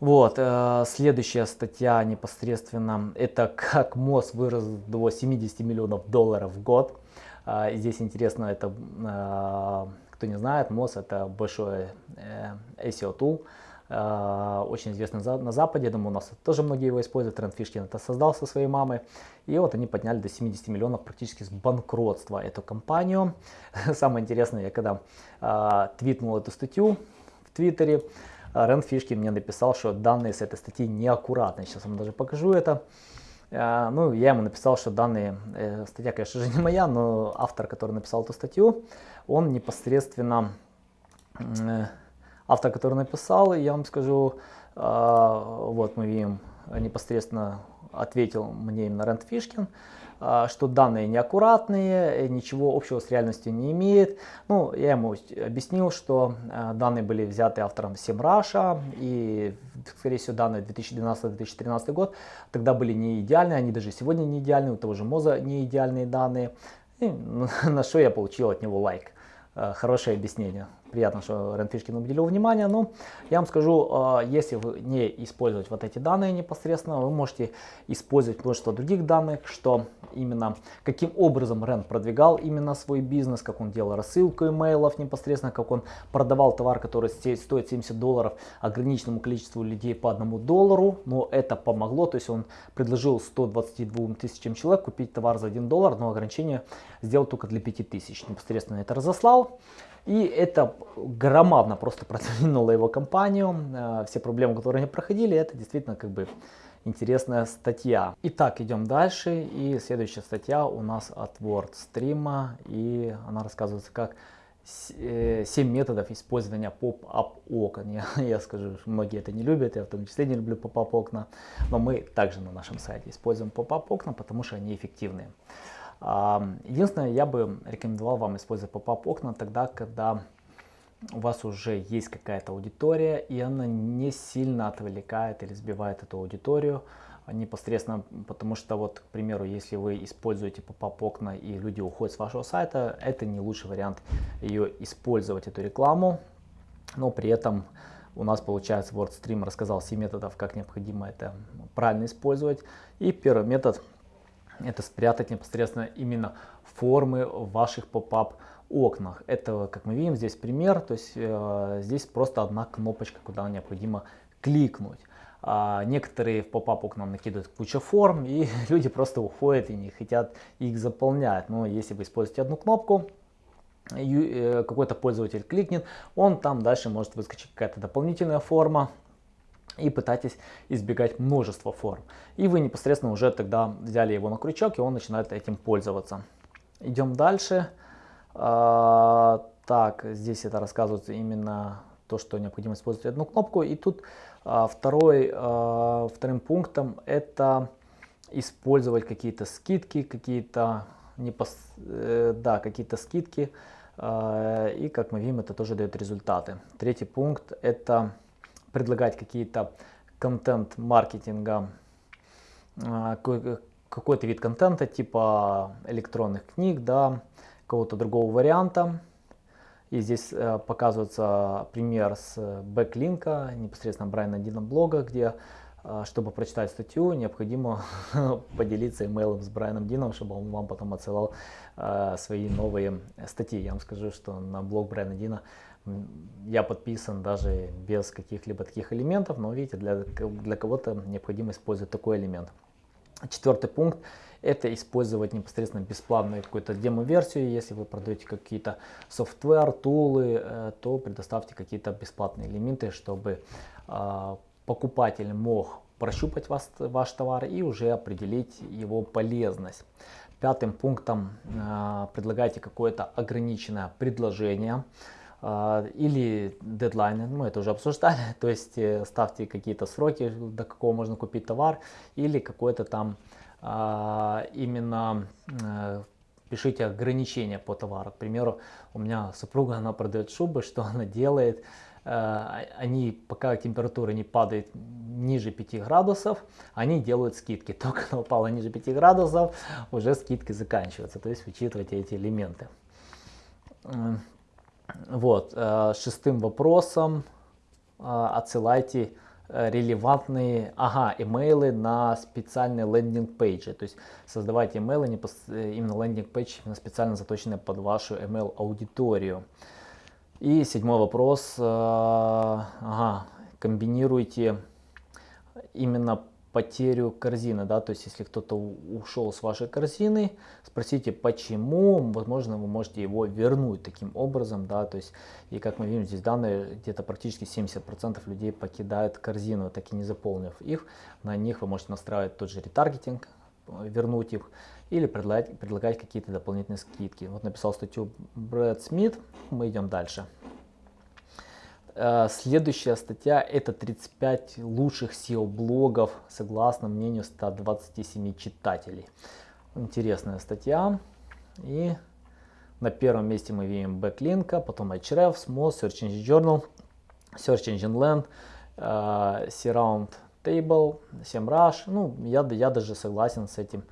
Вот, э, следующая статья непосредственно, это как МОЗ вырос до 70 миллионов долларов в год. Э, здесь интересно, это, э, кто не знает, МОЗ это большой э, SEO tool, э, очень известный на Западе, я думаю, у нас тоже многие его используют, Тренд Фишкин это создал со своей мамой. И вот они подняли до 70 миллионов практически с банкротства эту компанию. Самое интересное, я когда э, твитнул эту статью в Твиттере, Рен Фишки мне написал, что данные с этой статьи неаккуратны. Сейчас вам даже покажу это. Ну, я ему написал, что данные, статья, конечно же, не моя, но автор, который написал эту статью, он непосредственно, э, автор, который написал, я вам скажу, а, вот мы видим, непосредственно ответил мне именно Рент Фишкин, а, что данные неаккуратные, э, ничего общего с реальностью не имеет. Ну, я ему объяснил, что а, данные были взяты автором SEMrush, и, скорее всего, данные 2012-2013 год тогда были не идеальные, они даже сегодня не идеальные, у того же МОЗа не идеальные данные. И на что я получил от него лайк. А, хорошее объяснение приятно, что Ренфишкин уделил внимание. Но я вам скажу, а, если вы не использовать вот эти данные непосредственно, вы можете использовать множество других данных, что именно каким образом Рен продвигал именно свой бизнес, как он делал рассылку имейлов непосредственно, как он продавал товар, который стоит 70 долларов ограниченному количеству людей по одному доллару, но это помогло, то есть он предложил 122 тысячам человек купить товар за 1 доллар, но ограничение сделал только для 5000, непосредственно это разослал. И это громадно просто продвинуло его компанию. Э, все проблемы, которые они проходили, это действительно как бы интересная статья. Итак, идем дальше. И следующая статья у нас от WordStream. И она рассказывается, как 7 э, методов использования pop-up окон. Я, я скажу, многие это не любят, я в том числе не люблю pop-up окна, но мы также на нашем сайте используем pop-up окна, потому что они эффективные. Единственное, я бы рекомендовал вам использовать pop-up окна тогда, когда у вас уже есть какая-то аудитория, и она не сильно отвлекает или сбивает эту аудиторию непосредственно, потому что вот, к примеру, если вы используете pop-up окна и люди уходят с вашего сайта, это не лучший вариант ее использовать, эту рекламу, но при этом у нас получается WordStream рассказал 7 методов, как необходимо это правильно использовать. И первый метод это спрятать непосредственно именно формы в ваших pop-up окнах. Это, как мы видим, здесь пример, то есть э, здесь просто одна кнопочка, куда необходимо кликнуть. А, некоторые в поп-ап окнам накидывают кучу форм, и люди просто уходят и не хотят их заполнять. Но если вы используете одну кнопку, э, какой-то пользователь кликнет, он там дальше может выскочить какая-то дополнительная форма, и пытайтесь избегать множества форм. И вы непосредственно уже тогда взяли его на крючок, и он начинает этим пользоваться. Идем дальше. А, так, здесь это рассказывается именно то, что необходимо использовать одну кнопку. И тут а, второй, а, вторым пунктом это использовать какие-то скидки, какие-то непос... э, да, какие-то скидки. И как мы видим, это тоже дает результаты. Третий пункт это предлагать какие-то контент маркетинга, э, какой-то вид контента типа электронных книг, да, какого-то другого варианта и здесь э, показывается пример с Backlinko непосредственно Брайана Дина блога, где э, чтобы прочитать статью, необходимо поделиться имейлом с Брайаном Дином, чтобы он вам потом отсылал э, свои новые статьи. Я вам скажу, что на блог Брайана Дина я подписан даже без каких-либо таких элементов, но видите, для, для кого-то необходимо использовать такой элемент. Четвертый пункт это использовать непосредственно бесплатную какую-то демо-версию. Если вы продаете какие-то софтвер, тулы, э, то предоставьте какие-то бесплатные элементы, чтобы а, покупатель мог прощупать вас, ваш товар и уже определить его полезность. Пятым пунктом э, предлагайте какое-то ограниченное предложение или дедлайны, мы это уже обсуждали, то есть э, ставьте какие-то сроки, до какого можно купить товар или какой-то там а, именно э, пишите ограничения по товару. К примеру, у меня супруга, она продает шубы, что она делает? Э, они, пока температура не падает ниже 5 градусов, они делают скидки. Только она упала ниже 5 градусов, уже скидки заканчиваются. То есть учитывайте эти элементы. Вот, э, шестым вопросом отсылайте Э, релевантные ага, имейлы на специальные лендинг-пейджи. То есть создавайте имейлы, э, именно лендинг-пейдж специально заточенные под вашу email аудиторию. И седьмой вопрос. Э, ага, комбинируйте именно потерю корзины, да, то есть если кто-то ушел с вашей корзины, спросите почему, возможно вы можете его вернуть таким образом, да, то есть и как мы видим здесь данные, где-то практически 70% людей покидают корзину, так и не заполнив их, на них вы можете настраивать тот же ретаргетинг, вернуть их или предлагать, предлагать какие-то дополнительные скидки. Вот написал статью Брэд Смит, мы идем дальше. Э, следующая статья это 35 лучших SEO-блогов согласно мнению 127 читателей. Интересная статья. И на первом месте мы видим Backlink, потом Href, Small, Search Engine Journal, Search Engine Land, uh, Surround Table, SEMrush. Ну, я, я даже согласен с этим,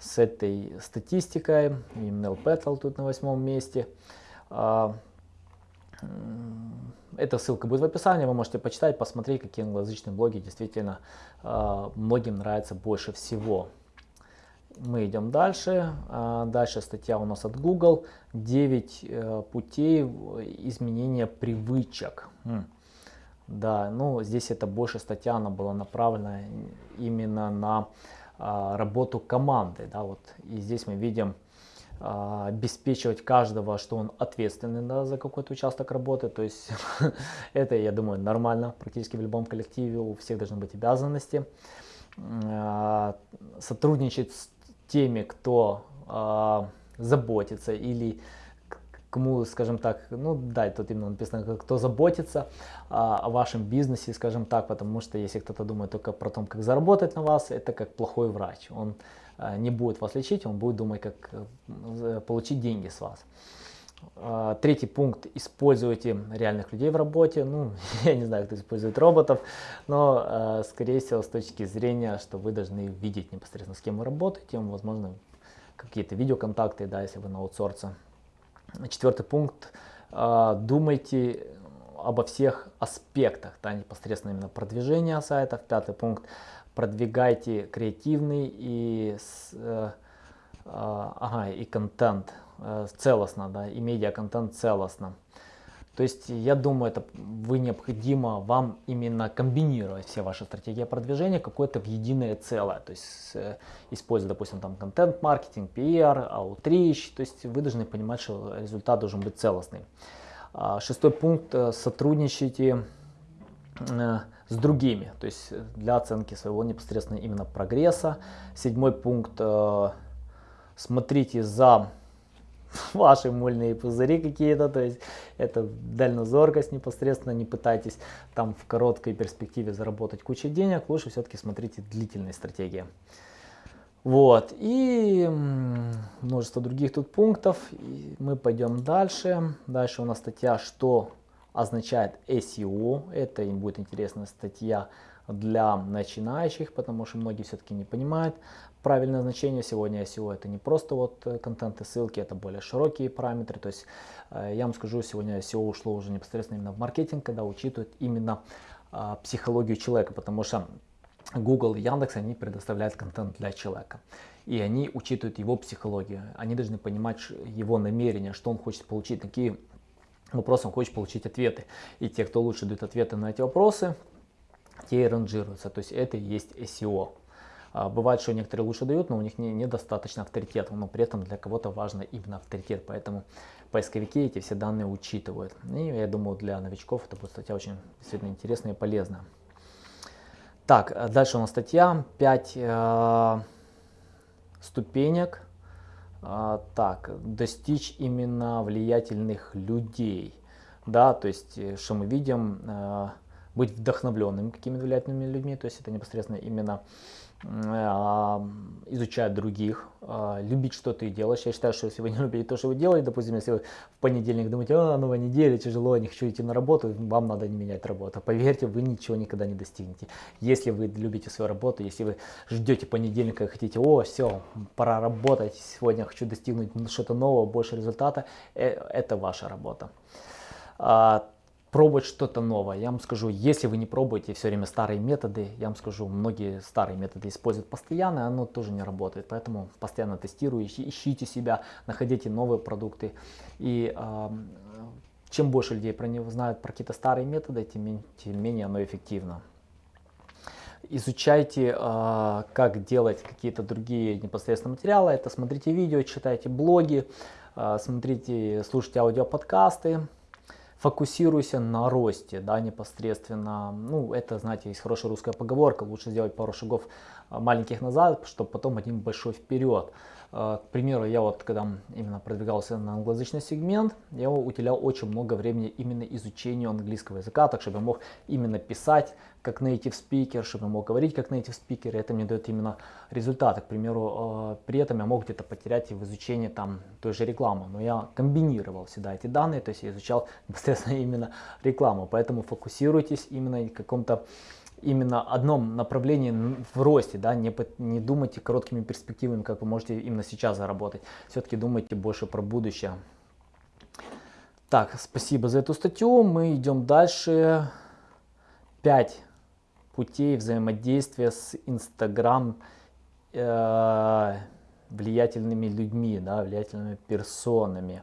с этой статистикой. И Petal тут на восьмом месте. Uh, эта ссылка будет в описании, вы можете почитать, посмотреть, какие англоязычные блоги действительно э, многим нравятся больше всего. Мы идем дальше. Э, дальше статья у нас от Google. 9 э, путей изменения привычек. Хм. Да, ну здесь это больше статья, она была направлена именно на э, работу команды. Да, вот. И здесь мы видим а, обеспечивать каждого, что он ответственный да, за какой-то участок работы. То есть это, я думаю, нормально практически в любом коллективе. У всех должны быть обязанности. А, сотрудничать с теми, кто а, заботится или кому, скажем так, ну да, тут именно написано, кто заботится а, о вашем бизнесе, скажем так, потому что если кто-то думает только про то, как заработать на вас, это как плохой врач. Он а, не будет вас лечить, он будет думать, как э, получить деньги с вас. А, третий пункт. Используйте реальных людей в работе. Ну, я не знаю, кто использует роботов, но, а, скорее всего, с точки зрения, что вы должны видеть непосредственно, с кем вы работаете, возможно, какие-то видеоконтакты, да, если вы на аутсорсе. Четвертый пункт. Думайте обо всех аспектах, да, непосредственно именно продвижения сайтов. Пятый пункт продвигайте креативный и, э, э, ага, и контент э, целостно, да, и медиа-контент целостно. То есть я думаю, это вы необходимо вам именно комбинировать все ваши стратегии продвижения какое-то в единое целое. То есть э, используя, допустим, там контент-маркетинг, PR, outreach. То есть вы должны понимать, что результат должен быть целостный. А, шестой пункт. Сотрудничайте с другими, то есть для оценки своего непосредственно именно прогресса. Седьмой пункт. Смотрите за ваши мыльные пузыри какие-то, то есть это дальнозоркость непосредственно, не пытайтесь там в короткой перспективе заработать кучу денег, лучше все-таки смотрите длительные стратегии. Вот, и множество других тут пунктов, и мы пойдем дальше. Дальше у нас статья, что означает SEO, это им будет интересная статья для начинающих, потому что многие все-таки не понимают правильное значение сегодня SEO. Это не просто вот э, контент и ссылки, это более широкие параметры. То есть э, я вам скажу, сегодня SEO ушло уже непосредственно именно в маркетинг, когда учитывают именно а, психологию человека, потому что Google и Яндекс, они предоставляют контент для человека. И они учитывают его психологию. Они должны понимать его намерения, что он хочет получить, какие вопросы он хочет получить ответы. И те, кто лучше дают ответы на эти вопросы, те и ранжируются. То есть это и есть SEO. А, бывает, что некоторые лучше дают, но у них не, недостаточно авторитета, но при этом для кого-то важно именно авторитет, поэтому поисковики эти все данные учитывают. И я думаю, для новичков это будет статья очень действительно интересная и полезная. Так, а дальше у нас статья 5 э, ступенек. Э, так, достичь именно влиятельных людей. Да, то есть, э, что мы видим, э, быть вдохновленным какими-то влиятельными людьми, то есть это непосредственно именно изучать других, а, любить, что ты делаешь. Я считаю, что если вы не любите то, что вы делаете, допустим, если вы в понедельник думаете, а, новая неделя, тяжело, не хочу идти на работу, вам надо не менять работу. Поверьте, вы ничего никогда не достигнете. Если вы любите свою работу, если вы ждете понедельника и хотите, о, все, пора работать, сегодня хочу достигнуть что-то нового, больше результата, э, это ваша работа. Пробовать что-то новое. Я вам скажу, если вы не пробуете все время старые методы, я вам скажу, многие старые методы используют постоянно, оно тоже не работает. Поэтому постоянно тестируйте, ищите себя, находите новые продукты. И э, чем больше людей про него знают про какие-то старые методы, тем, тем менее оно эффективно. Изучайте, э, как делать какие-то другие непосредственно материалы. Это смотрите видео, читайте блоги, э, смотрите, слушайте аудиоподкасты фокусируйся на росте, да, непосредственно. Ну, это, знаете, есть хорошая русская поговорка, лучше сделать пару шагов а, маленьких назад, чтобы потом один большой вперед. А, к примеру, я вот когда именно продвигался на англоязычный сегмент, я уделял очень много времени именно изучению английского языка, так чтобы я мог именно писать как native speaker, чтобы я мог говорить как native speaker, и это мне дает именно результаты. К примеру, а, при этом я мог где-то потерять и в изучении там той же рекламы, но я комбинировал всегда эти данные, то есть я изучал непосредственно именно рекламу, поэтому фокусируйтесь именно в каком-то именно одном направлении в росте, да, не, не думайте короткими перспективами, как вы можете именно сейчас заработать. Все-таки думайте больше про будущее. Так, спасибо за эту статью. Мы идем дальше. 5 путей взаимодействия с Инстаграм э, влиятельными людьми, да, влиятельными персонами.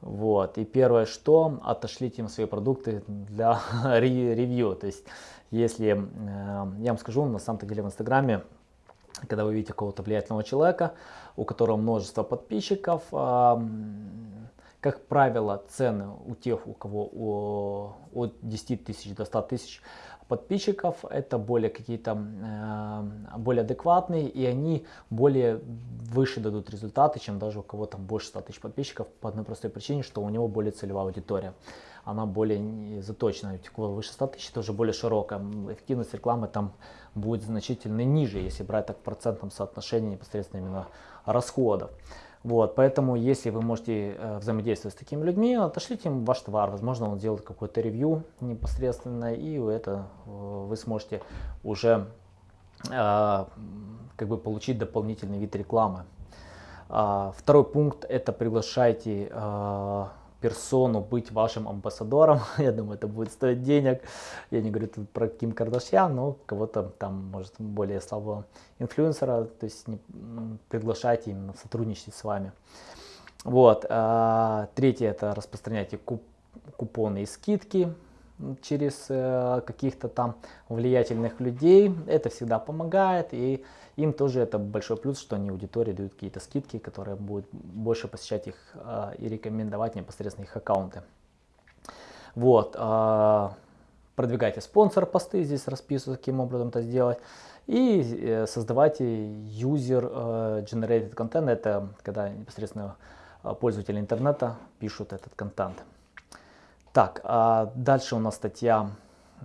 Вот. И первое, что отошлите им свои продукты для ревью. То есть если, э, я вам скажу, на самом-то деле в Инстаграме, когда вы видите какого-то влиятельного человека, у которого множество подписчиков, э, как правило, цены у тех, у кого от 10 тысяч до 100 тысяч подписчиков, это более какие-то э, более адекватные, и они более выше дадут результаты, чем даже у кого там больше 100 тысяч подписчиков, по одной простой причине, что у него более целевая аудитория она более заточена, выше 100 тысяч, тоже более широкая. Эффективность рекламы там будет значительно ниже, если брать так в процентном соотношении непосредственно именно расходов. Вот, поэтому, если вы можете э, взаимодействовать с такими людьми, отошлите им ваш товар. Возможно, он сделает какое-то ревью непосредственно, и это э, вы сможете уже э, как бы получить дополнительный вид рекламы. А, второй пункт это приглашайте э, персону быть вашим амбассадором. Я думаю, это будет стоить денег. Я не говорю тут про Ким Кардашьян, но кого-то там, может, более слабого инфлюенсера, то есть не, приглашайте именно сотрудничать с вами. Вот. А, третье это распространяйте куп купоны и скидки через э, каких-то там влиятельных людей. Это всегда помогает и им тоже это большой плюс, что они аудитории дают какие-то скидки, которые будут больше посещать их э, и рекомендовать непосредственно их аккаунты. Вот. Э, продвигайте спонсор посты, здесь расписываю, каким образом это сделать. И э, создавайте user э, content, это когда непосредственно э, пользователи интернета пишут этот контент. Так, а дальше у нас статья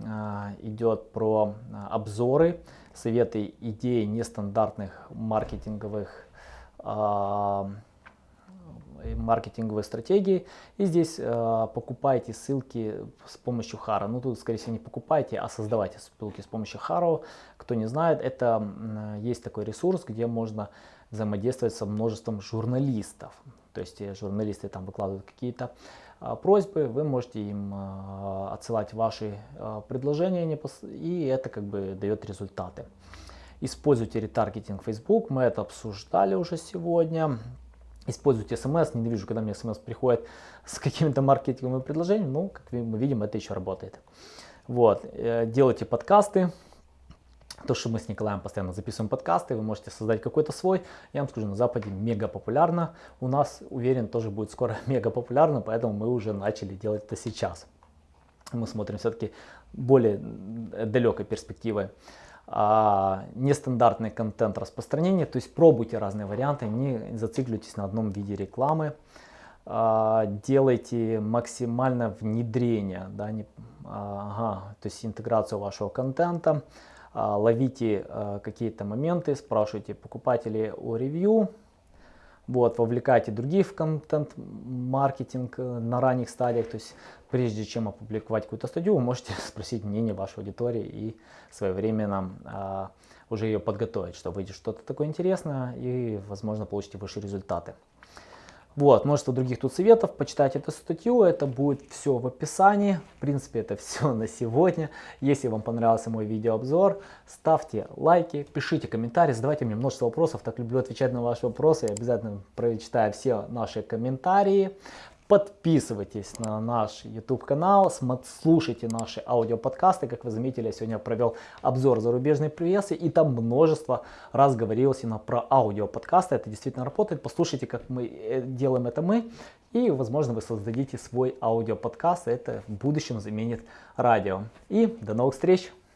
а, идет про а, обзоры, советы, идеи нестандартных маркетинговых маркетинговой стратегии. И здесь э, покупайте ссылки с помощью Haro. Ну тут, скорее всего, не покупайте, а создавайте ссылки с помощью Haro. Кто не знает, это э, есть такой ресурс, где можно взаимодействовать со множеством журналистов. То есть э, журналисты там выкладывают какие-то э, просьбы, вы можете им э, отсылать ваши э, предложения, и это как бы дает результаты. Используйте ретаргетинг Facebook, мы это обсуждали уже сегодня. Используйте смс, ненавижу, когда мне смс приходит с какими-то маркетинговыми предложениями, ну, как мы видим, это еще работает. Вот, э, делайте подкасты, то, что мы с Николаем постоянно записываем подкасты, вы можете создать какой-то свой. Я вам скажу, на Западе мега популярно. У нас, уверен, тоже будет скоро мега популярно, поэтому мы уже начали делать это сейчас. Мы смотрим все-таки более далекой перспективой а, нестандартный контент распространения, то есть пробуйте разные варианты, не зацикливайтесь на одном виде рекламы, а, делайте максимально внедрение, да, не, ага, то есть интеграцию вашего контента, ловите а, какие-то моменты, спрашивайте покупателей о ревью, вот, вовлекайте других в контент-маркетинг э, на ранних стадиях. То есть прежде чем опубликовать какую-то статью, вы можете спросить мнение вашей аудитории и своевременно а, уже ее подготовить, чтобы выйдет что-то такое интересное и, возможно, получите выше результаты. Вот, множество других тут советов, почитайте эту статью, это будет все в описании. В принципе, это все на сегодня. Если вам понравился мой видеообзор, ставьте лайки, пишите комментарии, задавайте мне множество вопросов, так люблю отвечать на ваши вопросы, я обязательно прочитаю все наши комментарии. Подписывайтесь на наш YouTube канал, слушайте наши аудиоподкасты. Как вы заметили, я сегодня провел обзор зарубежной прессы, и там множество раз говорилось именно про аудиоподкасты. Это действительно работает. Послушайте, как мы э, делаем это мы, и, возможно, вы создадите свой аудиоподкаст. Это в будущем заменит радио. И до новых встреч!